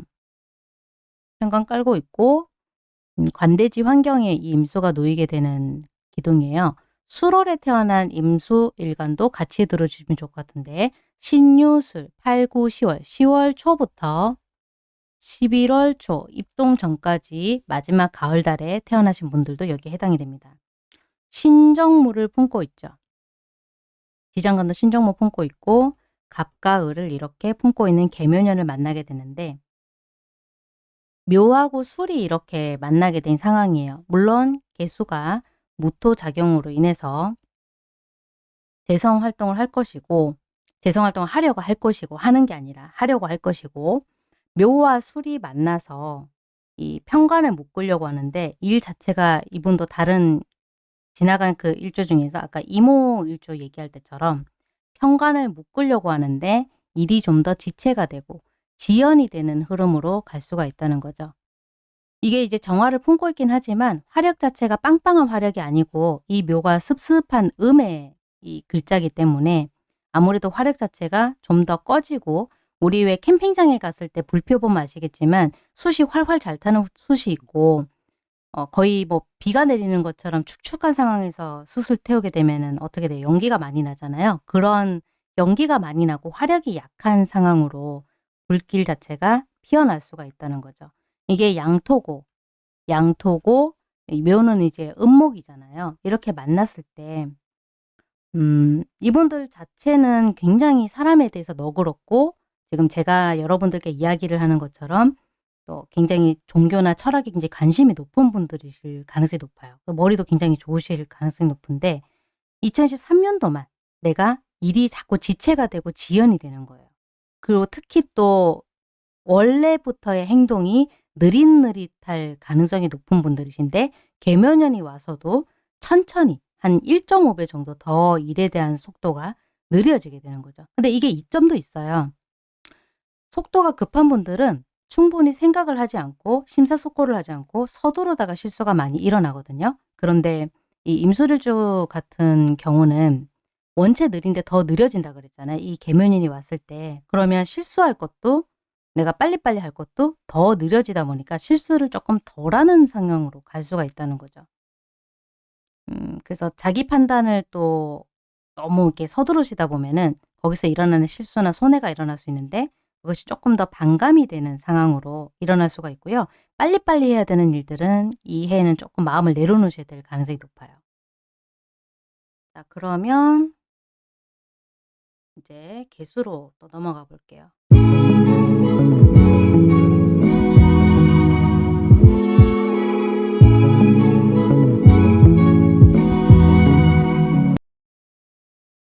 평관 깔고 있고 음, 관대지 환경에 이 임수가 놓이게 되는 기둥이에요. 수월에 태어난 임수 일간도 같이 들어주시면 좋을 것 같은데 신유술 8, 9, 10월 10월 초부터 11월 초 입동 전까지 마지막 가을 달에 태어나신 분들도 여기에 해당이 됩니다. 신정무를 품고 있죠. 지장간도 신정무 품고 있고 갑과 을을 이렇게 품고 있는 개묘년을 만나게 되는데 묘하고 술이 이렇게 만나게 된 상황이에요. 물론 개수가 무토 작용으로 인해서 재성 활동을 할 것이고 재성 활동을 하려고 할 것이고 하는 게 아니라 하려고 할 것이고 묘와 술이 만나서 이 편관을 묶으려고 하는데 일 자체가 이분도 다른 지나간 그 일조 중에서 아까 이모 일조 얘기할 때처럼 편관을 묶으려고 하는데 일이 좀 더 지체가 되고 지연이 되는 흐름으로 갈 수가 있다는 거죠. 이게 이제 정화를 품고 있긴 하지만 화력 자체가 빵빵한 화력이 아니고 이 묘가 습습한 음의 이 글자기 때문에 아무래도 화력 자체가 좀 더 꺼지고 우리 왜 캠핑장에 갔을 때 불표 보면 아시겠지만 숯이 활활 잘 타는 숯이 있고 어, 거의 뭐 비가 내리는 것처럼 축축한 상황에서 숯을 태우게 되면은 어떻게 돼요? 연기가 많이 나잖아요. 그런 연기가 많이 나고 화력이 약한 상황으로 불길 자체가 피어날 수가 있다는 거죠. 이게 양토고, 양토고, 묘는 이제 음목이잖아요. 이렇게 만났을 때, 음, 이분들 자체는 굉장히 사람에 대해서 너그럽고, 지금 제가 여러분들께 이야기를 하는 것처럼 또 굉장히 종교나 철학에 굉장히 관심이 높은 분들이실 가능성이 높아요. 머리도 굉장히 좋으실 가능성이 높은데 2013년도만 내가 일이 자꾸 지체가 되고 지연이 되는 거예요. 그리고 특히 또 원래부터의 행동이 느릿느릿할 가능성이 높은 분들이신데 개묘년이 와서도 천천히 한 1.5배 정도 더 일에 대한 속도가 느려지게 되는 거죠. 근데 이게 이점도 있어요. 속도가 급한 분들은 충분히 생각을 하지 않고 심사숙고를 하지 않고 서두르다가 실수가 많이 일어나거든요. 그런데 이 임술일주 같은 경우는 원체 느린데 더 느려진다 그랬잖아요. 이 개면인이 왔을 때. 그러면 실수할 것도 내가 빨리빨리 할 것도 더 느려지다 보니까 실수를 조금 덜 하는 상황으로 갈 수가 있다는 거죠. 음, 그래서 자기 판단을 또 너무 이렇게 서두르시다 보면은 거기서 일어나는 실수나 손해가 일어날 수 있는데 그것이 조금 더 반감이 되는 상황으로 일어날 수가 있고요. 빨리빨리 해야 되는 일들은 이 해에는 조금 마음을 내려놓으셔야 될 가능성이 높아요. 자, 그러면 이제 개수로 또 넘어가 볼게요.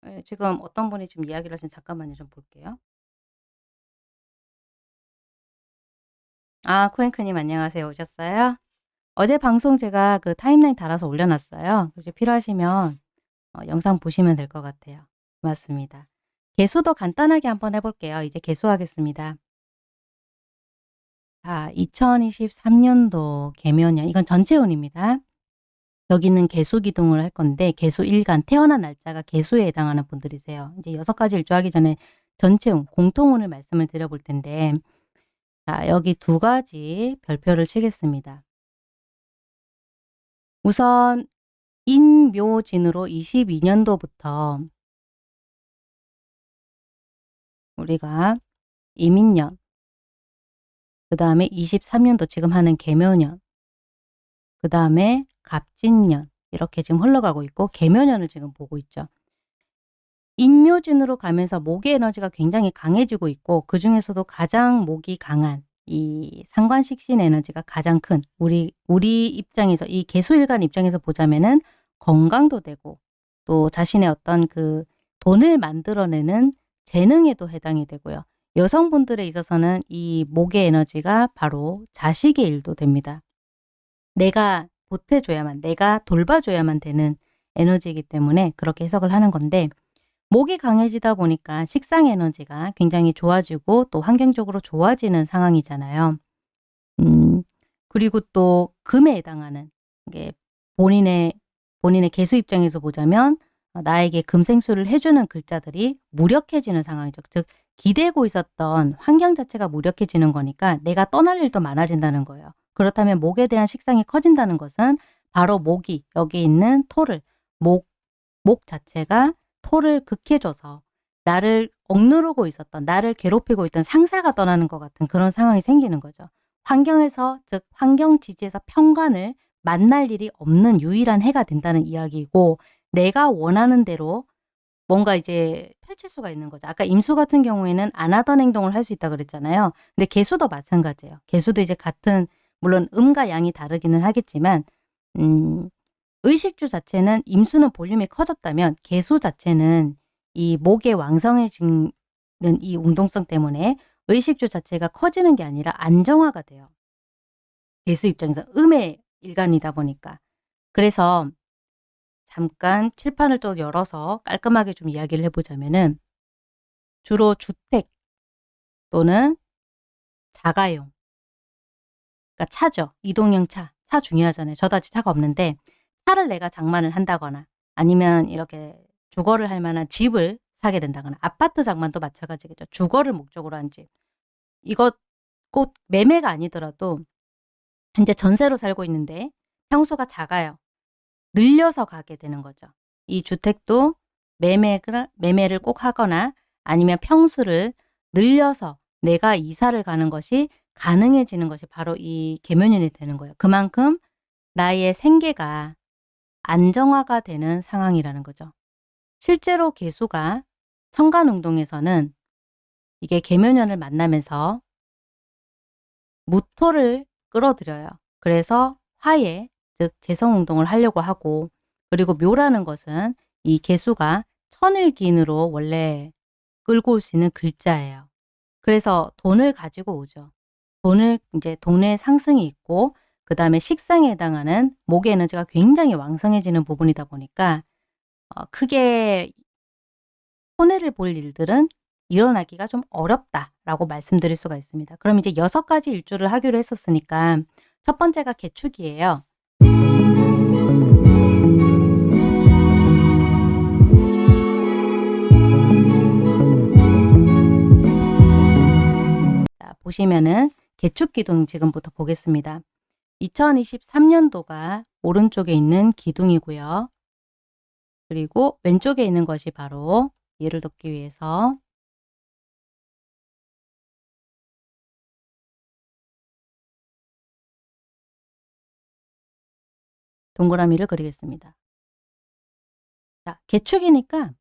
네, 지금 어떤 분이 좀 이야기를 하신 잠깐만요. 좀 볼게요. 아, 코앵크님 안녕하세요. 오셨어요? 어제 방송 제가 그 타임라인 달아서 올려놨어요. 이제 필요하시면 어, 영상 보시면 될 것 같아요. 맞습니다. 개수도 간단하게 한번 해볼게요. 이제 개수하겠습니다. 자, 2023년도 개면년 이건 전체운입니다. 여기는 개수 기둥을 할 건데 개수 일간 태어난 날짜가 개수에 해당하는 분들이세요. 이제 여섯 가지 일주하기 전에 전체운 공통운을 말씀을 드려볼 텐데 자, 여기 두 가지 별표를 치겠습니다. 우선 인묘진으로 22년도부터 우리가 이민년 그 다음에 23년도 지금 하는 개묘년 그 다음에 갑진년 이렇게 지금 흘러가고 있고 개묘년을 지금 보고 있죠. 인묘진으로 가면서 목의 에너지가 굉장히 강해지고 있고 그 중에서도 가장 목이 강한 이 상관식신 에너지가 가장 큰 우리 우리 입장에서 이 개수일간 입장에서 보자면은 건강도 되고 또 자신의 어떤 그 돈을 만들어내는 재능에도 해당이 되고요. 여성분들에 있어서는 이 목의 에너지가 바로 자식의 일도 됩니다. 내가 보태줘야만, 내가 돌봐줘야만 되는 에너지이기 때문에 그렇게 해석을 하는 건데 목이 강해지다 보니까 식상 에너지가 굉장히 좋아지고 또 환경적으로 좋아지는 상황이잖아요. 음, 그리고 또 금에 해당하는 게 본인의 본인의 개수 입장에서 보자면 어, 나에게 금생수를 해주는 글자들이 무력해지는 상황이죠. 즉 기대고 있었던 환경 자체가 무력해지는 거니까 내가 떠날 일도 많아진다는 거예요. 그렇다면 목에 대한 식상이 커진다는 것은 바로 목이 여기 있는 토를 목, 목 자체가 토를 극해줘서 나를 억누르고 있었던 나를 괴롭히고 있던 상사가 떠나는 것 같은 그런 상황이 생기는 거죠. 환경에서 즉 환경 지지에서 평관을 만날 일이 없는 유일한 해가 된다는 이야기이고 내가 원하는 대로 뭔가 이제 펼칠 수가 있는 거죠. 아까 임수 같은 경우에는 안 하던 행동을 할 수 있다 그랬잖아요. 근데 개수도 마찬가지예요. 개수도 이제 같은 물론 음과 양이 다르기는 하겠지만 음, 의식주 자체는 임수는 볼륨이 커졌다면 개수 자체는 이 목의 왕성해지는 이 운동성 때문에 의식주 자체가 커지는 게 아니라 안정화가 돼요. 개수 입장에서 음의 일간이다 보니까. 그래서 잠깐 칠판을 또 열어서 깔끔하게 좀 이야기를 해보자면은 주로 주택 또는 자가용 그러니까 차죠. 이동형 차. 차 중요하잖아요. 저도 아직 차가 없는데 차를 내가 장만을 한다거나 아니면 이렇게 주거를 할 만한 집을 사게 된다거나 아파트 장만도 마찬가지겠죠. 주거를 목적으로 한 집. 이것 꼭 매매가 아니더라도 현재 전세로 살고 있는데 평수가 작아요. 늘려서 가게 되는 거죠. 이 주택도 매매를, 매매를 꼭 하거나 아니면 평수를 늘려서 내가 이사를 가는 것이 가능해지는 것이 바로 이 계면연이 되는 거예요. 그만큼 나의 생계가 안정화가 되는 상황이라는 거죠. 실제로 개수가 청간운동에서는 이게 계면연을 만나면서 무토를 끌어들여요. 그래서 화해, 즉 재성운동을 하려고 하고 그리고 묘라는 것은 이 개수가 천일기인으로 원래 끌고 올 수 있는 글자예요. 그래서 돈을 가지고 오죠. 돈을 이제 돈의 상승이 있고 그 다음에 식상에 해당하는 목의 에너지가 굉장히 왕성해지는 부분이다 보니까 어, 크게 손해를 볼 일들은 일어나기가 좀 어렵다라고 말씀드릴 수가 있습니다. 그럼 이제 여섯 가지 일주를 하기로 했었으니까 첫 번째가 개축이에요. 자, 보시면은 개축 기둥 지금부터 보겠습니다. 2023년도가 오른쪽에 있는 기둥이고요. 그리고 왼쪽에 있는 것이 바로 예를 돕기 위해서 동그라미를 그리겠습니다. 자, 개축이니까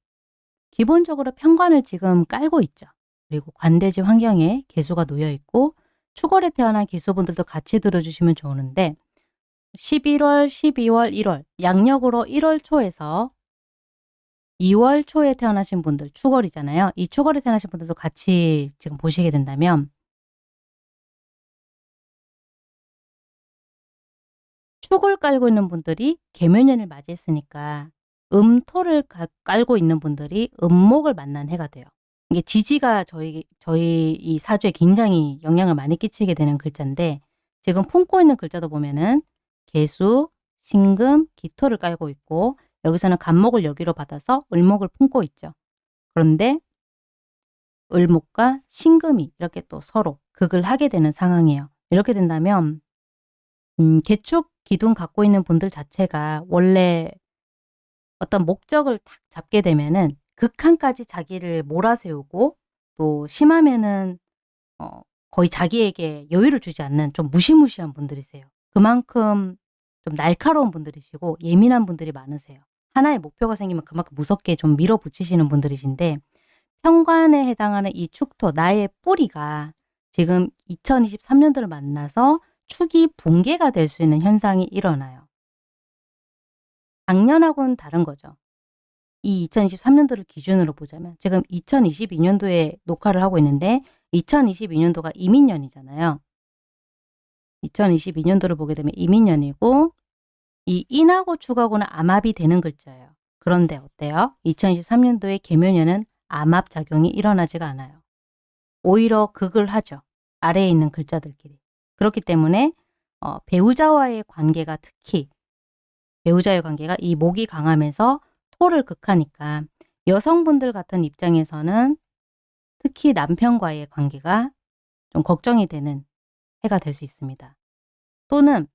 기본적으로 평관을 지금 깔고 있죠. 그리고 관대지 환경에 개수가 놓여 있고 축월에 태어난 기수분들도 같이 들어주시면 좋은데 11월, 12월, 1월 양력으로 1월 초에서 2월 초에 태어나신 분들 축월이잖아요. 이 축월에 태어나신 분들도 같이 지금 보시게 된다면 축을 깔고 있는 분들이 개묘년을 맞이했으니까 음토를 깔고 있는 분들이 음목을 만난 해가 돼요. 이게 지지가 저희 저희 이 사주에 굉장히 영향을 많이 끼치게 되는 글자인데 지금 품고 있는 글자도 보면은 개수, 신금, 기토를 깔고 있고 여기서는 간목을 여기로 받아서 을목을 품고 있죠. 그런데 을목과 신금이 이렇게 또 서로 극을 하게 되는 상황이에요. 이렇게 된다면 음, 개축 기둥 갖고 있는 분들 자체가 원래 어떤 목적을 탁 잡게 되면은 극한까지 자기를 몰아세우고 또 심하면은 어, 거의 자기에게 여유를 주지 않는 좀 무시무시한 분들이세요. 그만큼 좀 날카로운 분들이시고 예민한 분들이 많으세요. 하나의 목표가 생기면 그만큼 무섭게 좀 밀어붙이시는 분들이신데 평관에 해당하는 이 축토, 나의 뿌리가 지금 2023년도를 만나서 축이 붕괴가 될 수 있는 현상이 일어나요. 작년하고는 다른 거죠. 이 2023년도를 기준으로 보자면 지금 2022년도에 녹화를 하고 있는데 2022년도가 이민년이잖아요. 2022년도를 보게 되면 이민년이고 이 인하고 축하고는 암합이 되는 글자예요. 그런데 어때요? 2023년도에 개묘년은 암합 작용이 일어나지가 않아요. 오히려 극을 하죠. 아래에 있는 글자들끼리. 그렇기 때문에 어, 배우자와의 관계가 특히 배우자의 관계가 이 목이 강하면서 토를 극하니까 여성분들 같은 입장에서는 특히 남편과의 관계가 좀 걱정이 되는 해가 될 수 있습니다. 또는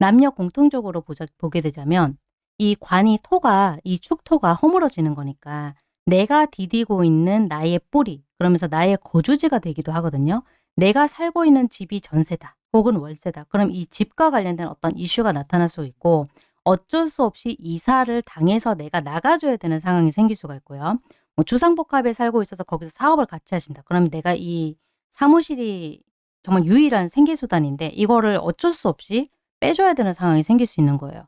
남녀 공통적으로 보자, 보게 되자면 이 관이 토가 이 축토가 허물어지는 거니까 내가 디디고 있는 나의 뿌리 그러면서 나의 거주지가 되기도 하거든요. 내가 살고 있는 집이 전세다 혹은 월세다. 그럼 이 집과 관련된 어떤 이슈가 나타날 수 있고 어쩔 수 없이 이사를 당해서 내가 나가줘야 되는 상황이 생길 수가 있고요. 뭐 주상복합에 살고 있어서 거기서 사업을 같이 하신다. 그러면 내가 이 사무실이 정말 유일한 생계수단인데 이거를 어쩔 수 없이 빼줘야 되는 상황이 생길 수 있는 거예요.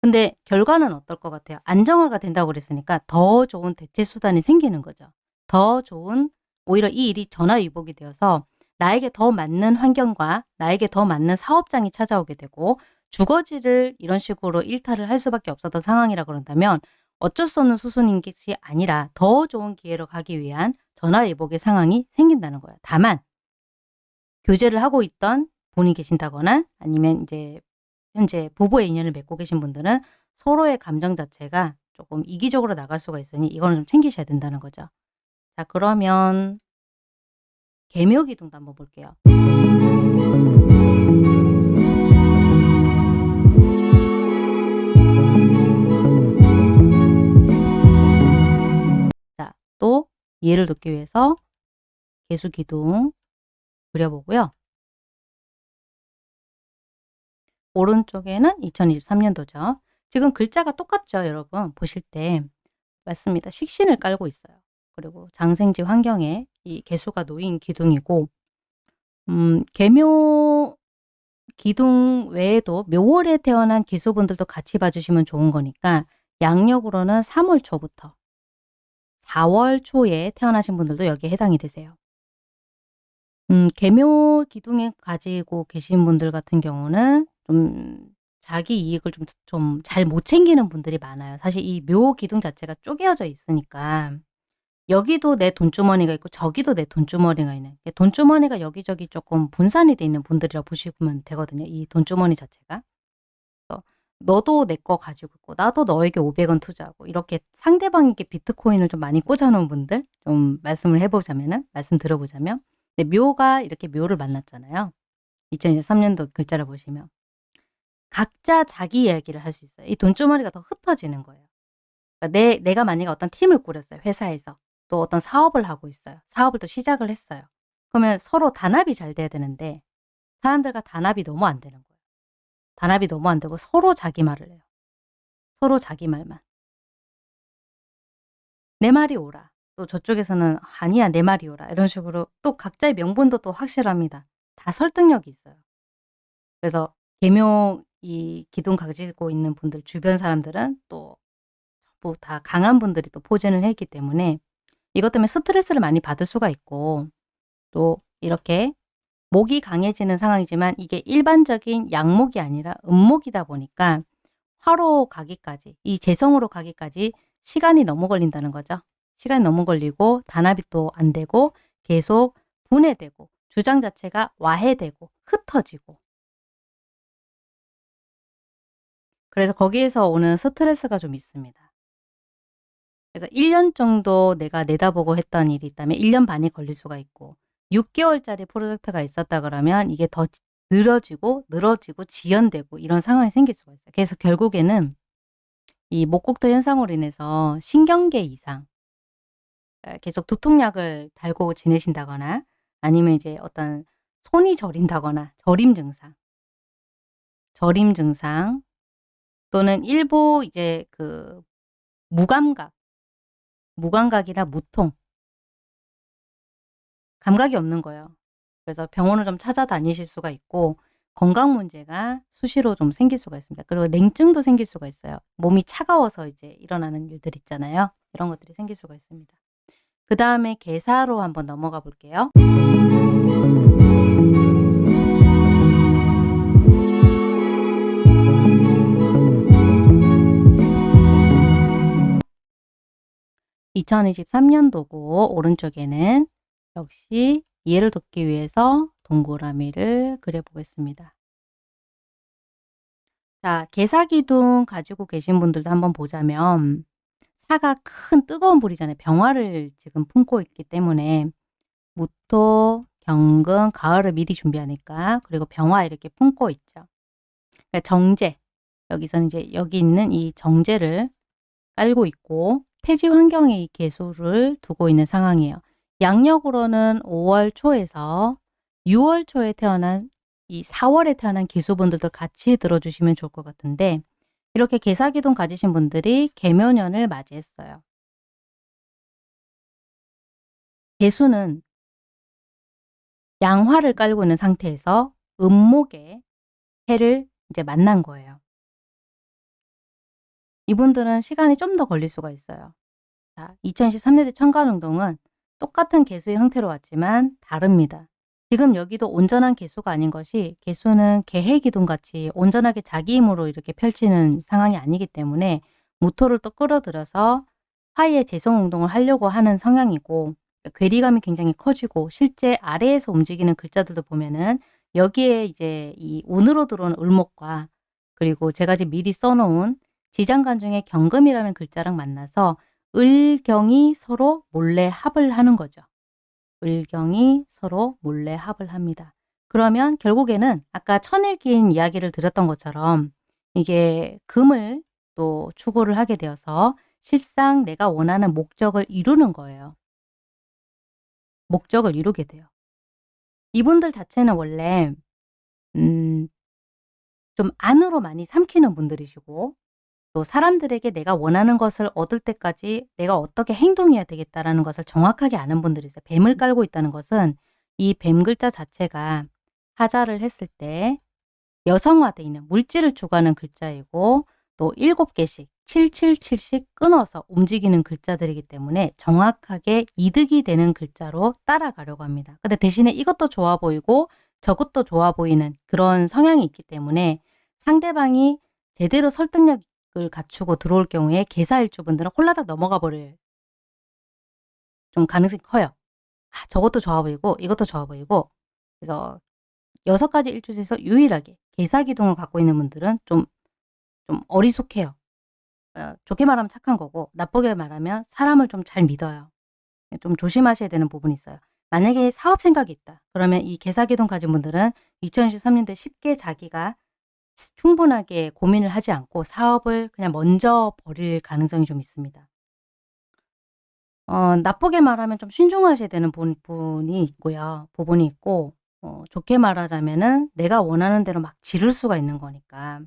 근데 결과는 어떨 것 같아요? 안정화가 된다고 그랬으니까 더 좋은 대체 수단이 생기는 거죠. 더 좋은 오히려 이 일이 전화위복이 되어서 나에게 더 맞는 환경과 나에게 더 맞는 사업장이 찾아오게 되고 주거지를 이런 식으로 일탈을 할 수밖에 없었던 상황이라 그런다면 어쩔 수 없는 수순인 것이 아니라 더 좋은 기회로 가기 위한 전화위복의 상황이 생긴다는 거예요. 다만 교제를 하고 있던 분이 계신다거나 아니면 이제 현재 부부의 인연을 맺고 계신 분들은 서로의 감정 자체가 조금 이기적으로 나갈 수가 있으니 이거는 좀 챙기셔야 된다는 거죠. 자 그러면 개묘기둥도 한번 볼게요. 이해를 돕기 위해서 개수기둥 그려보고요. 오른쪽에는 2023년도죠. 지금 글자가 똑같죠, 여러분. 보실 때. 맞습니다. 식신을 깔고 있어요. 그리고 장생지 환경에 이 개수가 놓인 기둥이고 음, 개묘 기둥 외에도 묘월에 태어난 기수분들도 같이 봐주시면 좋은 거니까 양력으로는 3월 초부터 4월 초에 태어나신 분들도 여기에 해당이 되세요. 음, 개묘 기둥에 가지고 계신 분들 같은 경우는 좀 자기 이익을 좀 좀 잘 못 챙기는 분들이 많아요. 사실 이 묘 기둥 자체가 쪼개어져 있으니까 여기도 내 돈주머니가 있고 저기도 내 돈주머니가 있는 돈주머니가 여기저기 조금 분산이 돼 있는 분들이라고 보시면 되거든요. 이 돈주머니 자체가. 너도 내 거 가지고 있고 나도 너에게 500원 투자하고 이렇게 상대방에게 비트코인을 좀 많이 꽂아 놓은 분들 좀 말씀을 해 보자면은 말씀 들어 보자면 네, 묘가 이렇게 묘를 만났잖아요. 2023년도 글자를 보시면 각자 자기 이야기를 할 수 있어요. 이 돈주머니가 더 흩어지는 거예요. 그러니까 내, 내가 만약에 어떤 팀을 꾸렸어요. 회사에서. 또 어떤 사업을 하고 있어요. 사업을 또 시작을 했어요. 그러면 서로 단합이 잘 돼야 되는데 사람들과 단합이 너무 안 되는 거예요. 단합이 너무 안 되고 서로 자기 말을 해요. 서로 자기 말만. 내 말이 옳아. 또 저쪽에서는 아니야 내 말이 옳아. 이런 식으로 또 각자의 명분도 또 확실합니다. 다 설득력이 있어요. 그래서 개묘 이 기둥 가지고 있는 분들 주변 사람들은 또 전부 다 강한 분들이 또 포진을 했기 때문에 이것 때문에 스트레스를 많이 받을 수가 있고 또 이렇게 목이 강해지는 상황이지만 이게 일반적인 양목이 아니라 음목이다 보니까 화로 가기까지 이 재성으로 가기까지 시간이 너무 걸린다는 거죠. 시간이 너무 걸리고 단합이 또 안 되고 계속 분해되고 주장 자체가 와해되고 흩어지고 그래서 거기에서 오는 스트레스가 좀 있습니다. 그래서 1년 정도 내가 내다보고 했던 일이 있다면 1년 반이 걸릴 수가 있고 6개월짜리 프로젝트가 있었다 그러면 이게 더 늘어지고 늘어지고 지연되고 이런 상황이 생길 수가 있어요. 그래서 결국에는 이 목곡도 현상으로 인해서 신경계 이상 아, 계속 두통약을 달고 지내신다거나 아니면 이제 어떤 손이 저린다거나 저림 증상 저림 증상 또는 일부 이제 그 무감각, 무감각이나 무통 감각이 없는 거예요. 그래서 병원을 좀 찾아다니실 수가 있고 건강 문제가 수시로 좀 생길 수가 있습니다. 그리고 냉증도 생길 수가 있어요. 몸이 차가워서 이제 일어나는 일들 있잖아요. 이런 것들이 생길 수가 있습니다. 그 다음에 개사로 한번 넘어가 볼게요. 2023년도고 오른쪽에는 역시 이해를 돕기 위해서 동그라미를 그려보겠습니다. 자, 개사기둥 가지고 계신 분들도 한번 보자면 사가 큰 뜨거운 불이잖아요. 병화를 지금 품고 있기 때문에 무토, 경금, 가을을 미리 준비하니까 그리고 병화 이렇게 품고 있죠. 그러니까 정제, 여기서는 이제 여기 있는 이 정제를 깔고 있고 태지 환경에 이 개수를 두고 있는 상황이에요. 양력으로는 5월 초에서 6월 초에 태어난 이 4월에 태어난 개수분들도 같이 들어주시면 좋을 것 같은데 이렇게 개사기동 가지신 분들이 개묘년을 맞이했어요. 개수는 양화를 깔고 있는 상태에서 음목의 해를 이제 만난 거예요. 이분들은 시간이 좀 더 걸릴 수가 있어요. 자, 2023년대 청간운동은 똑같은 개수의 형태로 왔지만 다릅니다. 지금 여기도 온전한 개수가 아닌 것이 개수는 개해 기둥 같이 온전하게 자기 힘으로 이렇게 펼치는 상황이 아니기 때문에 무토를 또 끌어들여서 화의 재성 운동을 하려고 하는 성향이고 괴리감이 굉장히 커지고 실제 아래에서 움직이는 글자들도 보면은 여기에 이제 이 운으로 들어온 을목과 그리고 제가 지금 미리 써놓은 지장간 중에 경금이라는 글자랑 만나서 을경이 서로 몰래 합을 하는 거죠. 을경이 서로 몰래 합을 합니다. 그러면 결국에는 아까 천일기인 이야기를 드렸던 것처럼 이게 금을 또 추구를 하게 되어서 실상 내가 원하는 목적을 이루는 거예요. 목적을 이루게 돼요. 이분들 자체는 원래 음, 좀 안으로 많이 삼키는 분들이시고 또 사람들에게 내가 원하는 것을 얻을 때까지 내가 어떻게 행동해야 되겠다라는 것을 정확하게 아는 분들이 있어요. 뱀을 깔고 있다는 것은 이 뱀 글자 자체가 하자를 했을 때 여성화되어 있는 물질을 주관하는 글자이고 또 일곱 개씩 777씩 끊어서 움직이는 글자들이기 때문에 정확하게 이득이 되는 글자로 따라가려고 합니다. 근데 대신에 이것도 좋아 보이고 저것도 좋아 보이는 그런 성향이 있기 때문에 상대방이 제대로 설득력 을 갖추고 들어올 경우에 개사일주분들은 홀라닥 넘어가 버릴 좀 가능성이 커요. 아, 저것도 좋아 보이고 이것도 좋아 보이고 그래서 여섯 가지 일주 중에서 유일하게 개사기둥을 갖고 있는 분들은 좀, 좀 어리숙해요. 어, 좋게 말하면 착한 거고 나쁘게 말하면 사람을 좀 잘 믿어요. 좀 조심하셔야 되는 부분이 있어요. 만약에 사업 생각이 있다. 그러면 이 개사기동 가진 분들은 2023년도에 쉽게 자기가 충분하게 고민을 하지 않고 사업을 그냥 먼저 버릴 가능성이 좀 있습니다. 어, 나쁘게 말하면 좀 신중하셔야 되는 부분이 있고요. 부분이 있고 어, 좋게 말하자면은 내가 원하는 대로 막 지를 수가 있는 거니까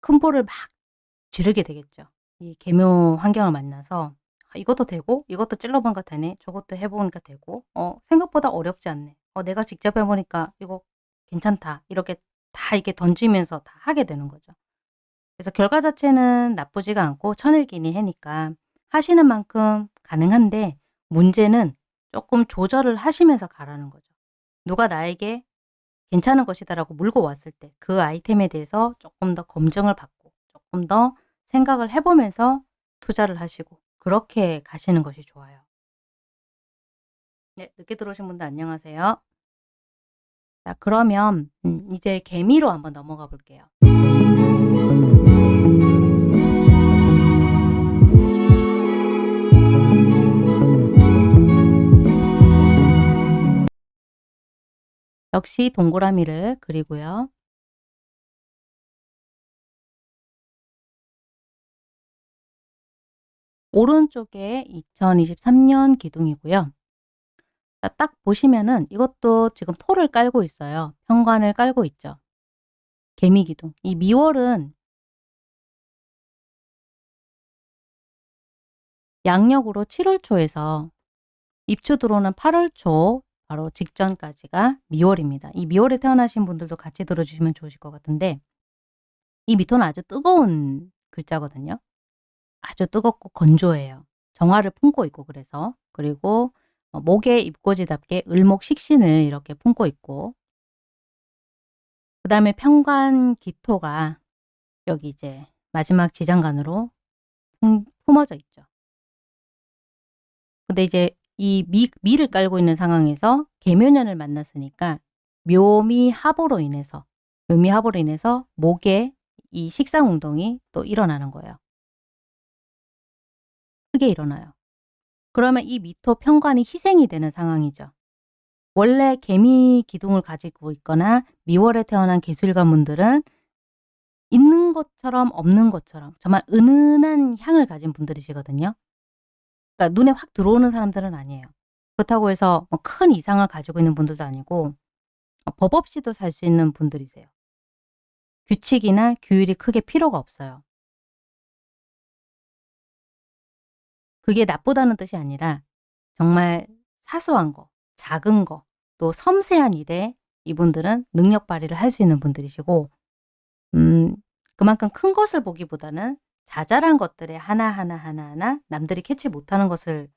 큰 볼을 막 지르게 되겠죠. 이 개묘 환경을 만나서 아, 이것도 되고 이것도 찔러보니까 되네. 저것도 해보니까 되고 어, 생각보다 어렵지 않네. 어, 내가 직접 해보니까 이거 괜찮다. 이렇게 다 이렇게 던지면서 다 하게 되는 거죠. 그래서 결과 자체는 나쁘지가 않고 천일기니 해니까 하시는 만큼 가능한데 문제는 조금 조절을 하시면서 가라는 거죠. 누가 나에게 괜찮은 것이다라고 물고 왔을 때 그 아이템에 대해서 조금 더 검증을 받고 조금 더 생각을 해보면서 투자를 하시고 그렇게 가시는 것이 좋아요. 네, 늦게 들어오신 분들 안녕하세요. 자, 그러면 음, 이제 개미로 한번 넘어가 볼게요. 역시 동그라미를 그리고요. 오른쪽에 2023년 기둥이고요. 딱 보시면은 이것도 지금 토를 깔고 있어요. 현관을 깔고 있죠. 개미기둥. 이 미월은 양력으로 7월 초에서 입추 들어오는 8월 초 바로 직전까지가 미월입니다. 이 미월에 태어나신 분들도 같이 들어주시면 좋으실 것 같은데 이 미토는 아주 뜨거운 글자거든요. 아주 뜨겁고 건조해요. 정화를 품고 있고 그래서 그리고 어, 목에 입고지답게 을목 식신을 이렇게 품고 있고 그 다음에 평관 기토가 여기 이제 마지막 지장간으로 품, 품어져 있죠. 근데 이제 이 미, 미를 깔고 있는 상황에서 개묘년을 만났으니까 묘미 합으로 인해서 묘미 합으로 인해서 목에 이 식상 운동이 또 일어나는 거예요. 크게 일어나요. 그러면 이 미토 평관이 희생이 되는 상황이죠. 원래 개미 기둥을 가지고 있거나 미월에 태어난 개술가 분들은 있는 것처럼 없는 것처럼 정말 은은한 향을 가진 분들이시거든요. 그러니까 눈에 확 들어오는 사람들은 아니에요. 그렇다고 해서 뭐 큰 이상을 가지고 있는 분들도 아니고 법 없이도 살 수 있는 분들이세요. 규칙이나 규율이 크게 필요가 없어요. 그게 나쁘다는 뜻이 아니라 정말 사소한 거, 작은 거, 또 섬세한 일에 이분들은 능력 발휘를 할 수 있는 분들이시고 음, 그만큼 큰 것을 보기보다는 자잘한 것들에 하나하나 하나하나 남들이 캐치 못하는 것을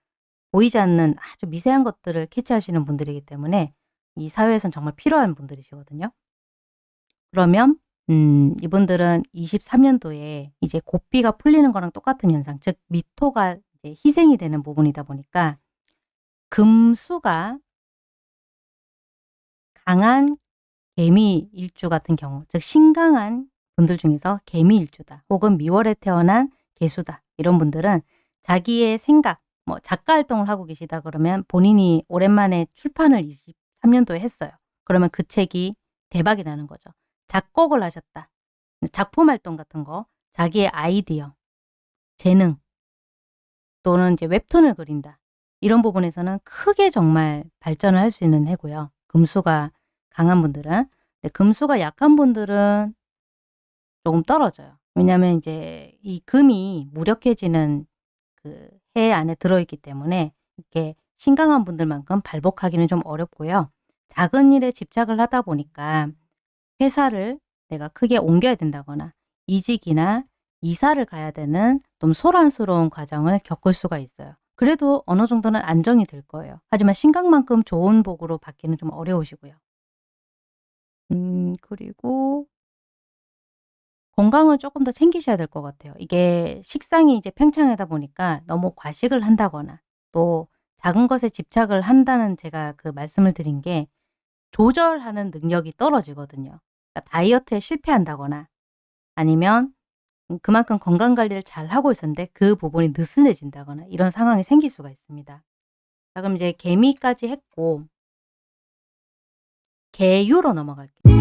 보이지 않는 아주 미세한 것들을 캐치하시는 분들이기 때문에 이 사회에선 정말 필요한 분들이시거든요. 그러면 음 이분들은 23년도에 이제 고삐가 풀리는 거랑 똑같은 현상 즉 미토가 희생이 되는 부분이다 보니까 금수가 강한 개미 일주 같은 경우 즉 신강한 분들 중에서 개미 일주다 혹은 미월에 태어난 개수다 이런 분들은 자기의 생각 뭐 작가 활동을 하고 계시다 그러면 본인이 오랜만에 출판을 23년도에 했어요. 그러면 그 책이 대박이 나는 거죠. 작곡을 하셨다. 작품 활동 같은 거, 자기의 아이디어, 재능 또는 이제 웹툰을 그린다. 이런 부분에서는 크게 정말 발전을 할 수 있는 해고요. 금수가 강한 분들은. 금수가 약한 분들은 조금 떨어져요. 왜냐하면 이제 이 금이 무력해지는 그 해 안에 들어있기 때문에 이렇게 신강한 분들만큼 발복하기는 좀 어렵고요. 작은 일에 집착을 하다 보니까 회사를 내가 크게 옮겨야 된다거나 이직이나 이사를 가야 되는 좀 소란스러운 과정을 겪을 수가 있어요. 그래도 어느 정도는 안정이 될 거예요. 하지만 신강만큼 좋은 복으로 받기는 좀 어려우시고요. 음 그리고 건강을 조금 더 챙기셔야 될 것 같아요. 이게 식상이 이제 팽창하다 보니까 너무 과식을 한다거나 또 작은 것에 집착을 한다는 제가 그 말씀을 드린 게 조절하는 능력이 떨어지거든요. 그러니까 다이어트에 실패한다거나 아니면 그만큼 건강관리를 잘 하고 있었는데 그 부분이 느슨해진다거나 이런 상황이 생길 수가 있습니다. 자 그럼 이제 개미까지 했고 개유로 넘어갈게요.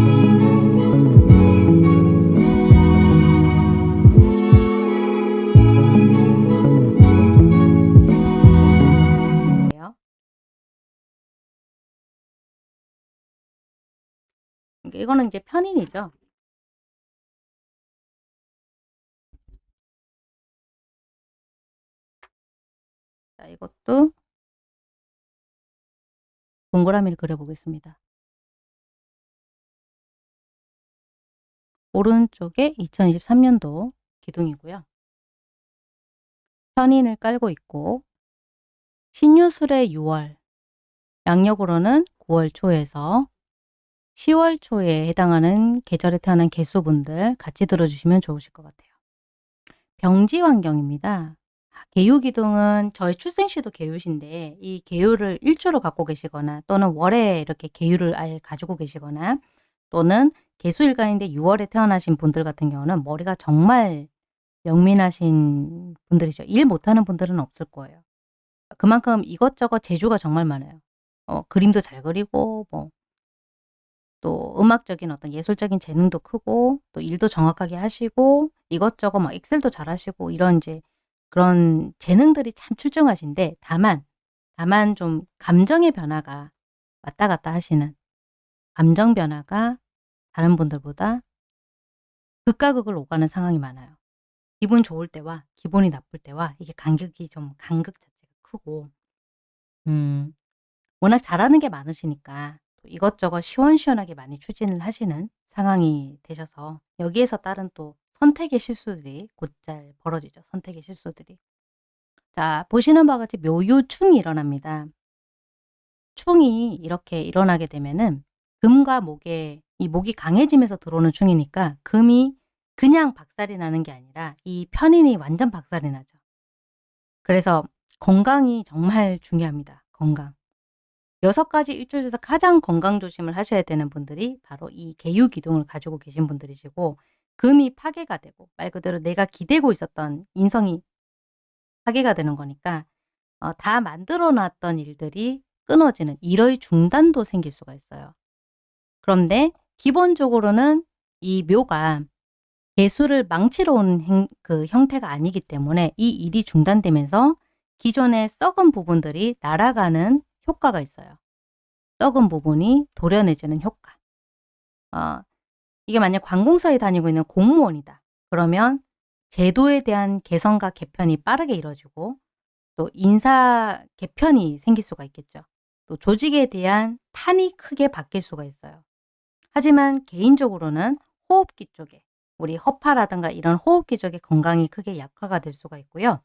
이거는 이제 편인이죠. 자, 이것도 동그라미를 그려보겠습니다. 오른쪽에 2023년도 기둥이고요. 편인을 깔고 있고 신유술의 6월, 양력으로는 9월 초에서 10월 초에 해당하는 계절에 태어난 개수분들 같이 들어주시면 좋으실 것 같아요. 병지 환경입니다. 개유기둥은 저희 출생시도 개유신데 이 개유를 일주로 갖고 계시거나 또는 월에 이렇게 개유를 아예 가지고 계시거나 또는 개수일간인데 6월에 태어나신 분들 같은 경우는 머리가 정말 영민하신 분들이죠. 일 못하는 분들은 없을 거예요. 그만큼 이것저것 재주가 정말 많아요. 어, 그림도 잘 그리고 뭐 또 음악적인 어떤 예술적인 재능도 크고 또 일도 정확하게 하시고 이것저것 막 엑셀도 잘 하시고 이런 이제 그런 재능들이 참 출중하신데 다만 다만 좀 감정의 변화가 왔다 갔다 하시는 감정 변화가 다른 분들보다 극과 극을 오가는 상황이 많아요. 기분 좋을 때와 기분이 나쁠 때와 이게 간격이 좀 간극 자체가 크고 음 워낙 잘하는 게 많으시니까 또 이것저것 시원시원하게 많이 추진을 하시는 상황이 되셔서 여기에서 따른 또 선택의 실수들이 곧잘 벌어지죠. 선택의 실수들이. 자 보시는 바와 같이 묘유충이 일어납니다. 충이 이렇게 일어나게 되면은 금과 목에 이 목이 강해지면서 들어오는 충이니까 금이 그냥 박살이 나는 게 아니라 이 편인이 완전 박살이 나죠. 그래서 건강이 정말 중요합니다. 건강. 여섯 가지 일주일 중에서 가장 건강 조심을 하셔야 되는 분들이 바로 이 개유 기둥을 가지고 계신 분들이시고 금이 파괴가 되고 말 그대로 내가 기대고 있었던 인성이 파괴가 되는 거니까 어, 다 만들어 놨던 일들이 끊어지는 일의 중단도 생길 수가 있어요. 그런데 기본적으로는 이 묘가 개수를 망치러 온 행, 그 형태가 아니기 때문에 이 일이 중단되면서 기존의 썩은 부분들이 날아가는 효과가 있어요. 썩은 부분이 도려내지는 효과. 어, 이게 만약 관공서에 다니고 있는 공무원이다. 그러면 제도에 대한 개선과 개편이 빠르게 이루어지고 또 인사 개편이 생길 수가 있겠죠. 또 조직에 대한 판이 크게 바뀔 수가 있어요. 하지만 개인적으로는 호흡기 쪽에 우리 허파라든가 이런 호흡기 쪽에 건강이 크게 약화가 될 수가 있고요.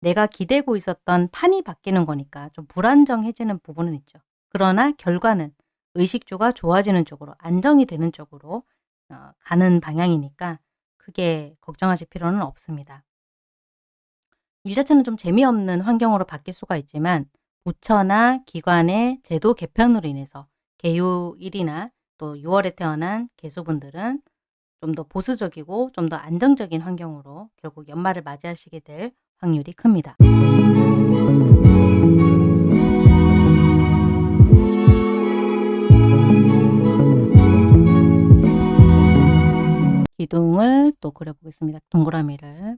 내가 기대고 있었던 판이 바뀌는 거니까 좀 불안정해지는 부분은 있죠. 그러나 결과는 의식주가 좋아지는 쪽으로 안정이 되는 쪽으로 어, 가는 방향이니까 크게 걱정하실 필요는 없습니다. 일 자체는 좀 재미없는 환경으로 바뀔 수가 있지만 부처나 기관의 제도 개편으로 인해서 개요일이나 또 6월에 태어난 개수분들은 좀 더 보수적이고 좀 더 안정적인 환경으로 결국 연말을 맞이하시게 될 확률이 큽니다. 기둥을 또 그려보겠습니다. 동그라미를.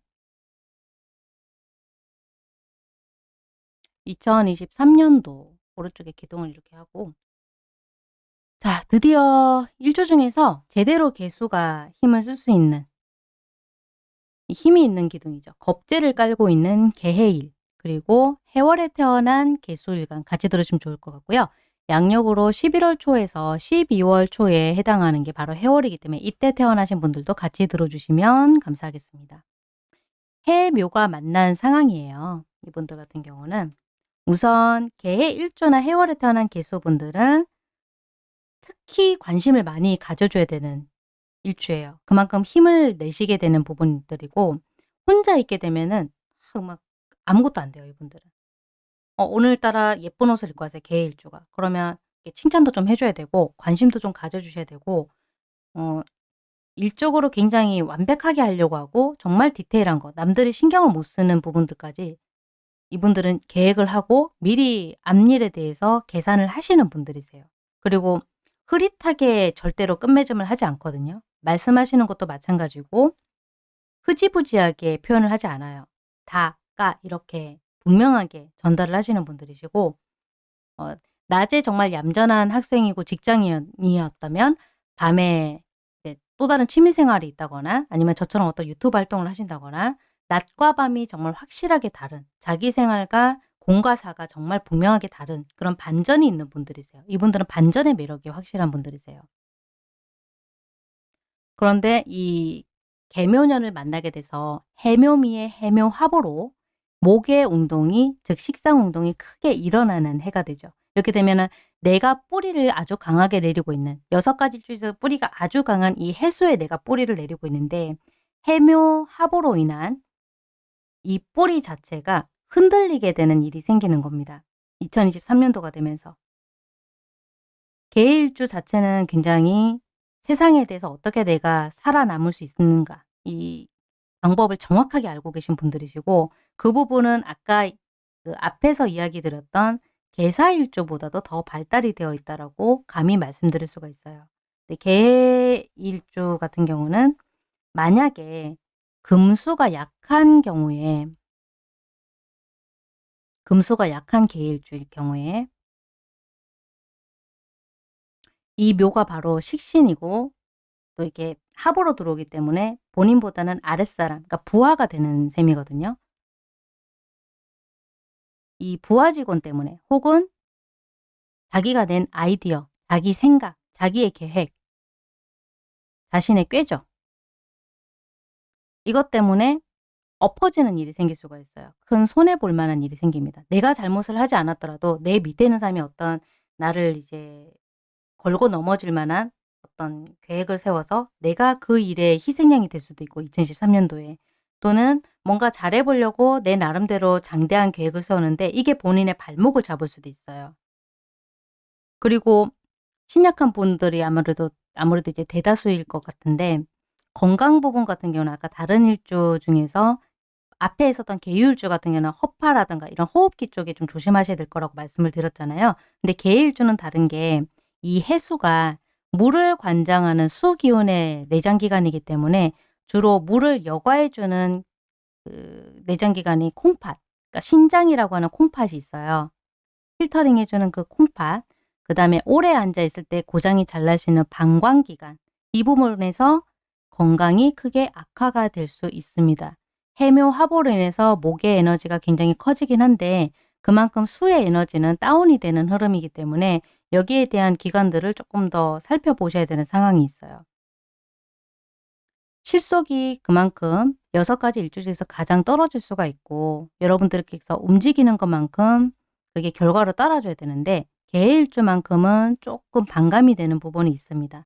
2023년도 오른쪽에 기둥을 이렇게 하고 자 드디어 일주 중에서 제대로 개수가 힘을 쓸 수 있는 힘이 있는 기둥이죠. 겁재를 깔고 있는 개해일 그리고 해월에 태어난 개수일간 같이 들으시면 좋을 것 같고요. 양력으로 11월 초에서 12월 초에 해당하는 게 바로 해월이기 때문에 이때 태어나신 분들도 같이 들어주시면 감사하겠습니다. 해묘가 만난 상황이에요. 이분들 같은 경우는 우선 개해 일주나 해월에 태어난 개수분들은 특히 관심을 많이 가져줘야 되는 일주예요. 그만큼 힘을 내시게 되는 부분들이고 혼자 있게 되면은 막 아무것도 안 돼요. 이분들은. 어, 오늘따라 예쁜 옷을 입고 왔어요. 개해 일주가. 그러면 칭찬도 좀 해줘야 되고 관심도 좀 가져주셔야 되고 어, 일적으로 굉장히 완벽하게 하려고 하고 정말 디테일한 거 남들이 신경을 못 쓰는 부분들까지 이분들은 계획을 하고 미리 앞일에 대해서 계산을 하시는 분들이세요. 그리고 흐릿하게 절대로 끝맺음을 하지 않거든요. 말씀하시는 것도 마찬가지고 흐지부지하게 표현을 하지 않아요. 다, 까 이렇게 분명하게 전달을 하시는 분들이시고 어, 낮에 정말 얌전한 학생이고 직장인이었다면 밤에 또 다른 취미생활이 있다거나 아니면 저처럼 어떤 유튜브 활동을 하신다거나 낮과 밤이 정말 확실하게 다른 자기 생활과 공과 사가 정말 분명하게 다른 그런 반전이 있는 분들이세요. 이분들은 반전의 매력이 확실한 분들이세요. 그런데 이 개묘년을 만나게 돼서 해묘미의 해묘화보로 목의 운동이 즉 식상 운동이 크게 일어나는 해가 되죠. 이렇게 되면 내가 뿌리를 아주 강하게 내리고 있는 여섯 가지 중에서 뿌리가 아주 강한 이 해수에 내가 뿌리를 내리고 있는데 해묘 합으로 인한 이 뿌리 자체가 흔들리게 되는 일이 생기는 겁니다. 2023년도가 되면서. 개일주 자체는 굉장히 세상에 대해서 어떻게 내가 살아남을 수 있는가 이 방법을 정확하게 알고 계신 분들이시고 그 부분은 아까 그 앞에서 이야기 드렸던 개사일주보다도 더 발달이 되어 있다라고 감히 말씀드릴 수가 있어요. 개일주 같은 경우는 만약에 금수가 약한 경우에 금수가 약한 개일주일 경우에 이 묘가 바로 식신이고 또 이렇게 합으로 들어오기 때문에 본인보다는 아랫사람, 그러니까 부하가 되는 셈이거든요. 이 부하 직원 때문에 혹은 자기가 낸 아이디어, 자기 생각, 자기의 계획, 자신의 꾀죠. 이것 때문에 엎어지는 일이 생길 수가 있어요. 큰 손해볼 만한 일이 생깁니다. 내가 잘못을 하지 않았더라도 내 밑에 있는 사람이 어떤 나를 이제 걸고 넘어질 만한 어떤 계획을 세워서 내가 그 일에 희생양이 될 수도 있고 2023년도에 또는 뭔가 잘해보려고 내 나름대로 장대한 계획을 세우는데 이게 본인의 발목을 잡을 수도 있어요. 그리고 신약한 분들이 아무래도 아무래도 이제 대다수일 것 같은데 건강 부분 같은 경우는 아까 다른 일주 중에서 앞에 있었던 계율주 같은 경우는 허파라든가 이런 호흡기 쪽에 좀 조심하셔야 될 거라고 말씀을 드렸잖아요. 근데 계일주는 다른 게 이 해수가 물을 관장하는 수기운의 내장기관이기 때문에 주로 물을 여과해주는 그 내장기관이 콩팥, 그러니까 신장이라고 하는 콩팥이 있어요. 필터링 해주는 그 콩팥, 그 다음에 오래 앉아있을 때 고장이 잘 나시는 방광기관, 이 부분에서 건강이 크게 악화가 될 수 있습니다. 해묘 화보로 인해서 목의 에너지가 굉장히 커지긴 한데 그만큼 수의 에너지는 다운이 되는 흐름이기 때문에 여기에 대한 기관들을 조금 더 살펴보셔야 되는 상황이 있어요. 실속이 그만큼 여섯 가지 일주 중에서 가장 떨어질 수가 있고 여러분들께서 움직이는 것만큼 그게 결과로 따라줘야 되는데 개일주만큼은 조금 반감이 되는 부분이 있습니다.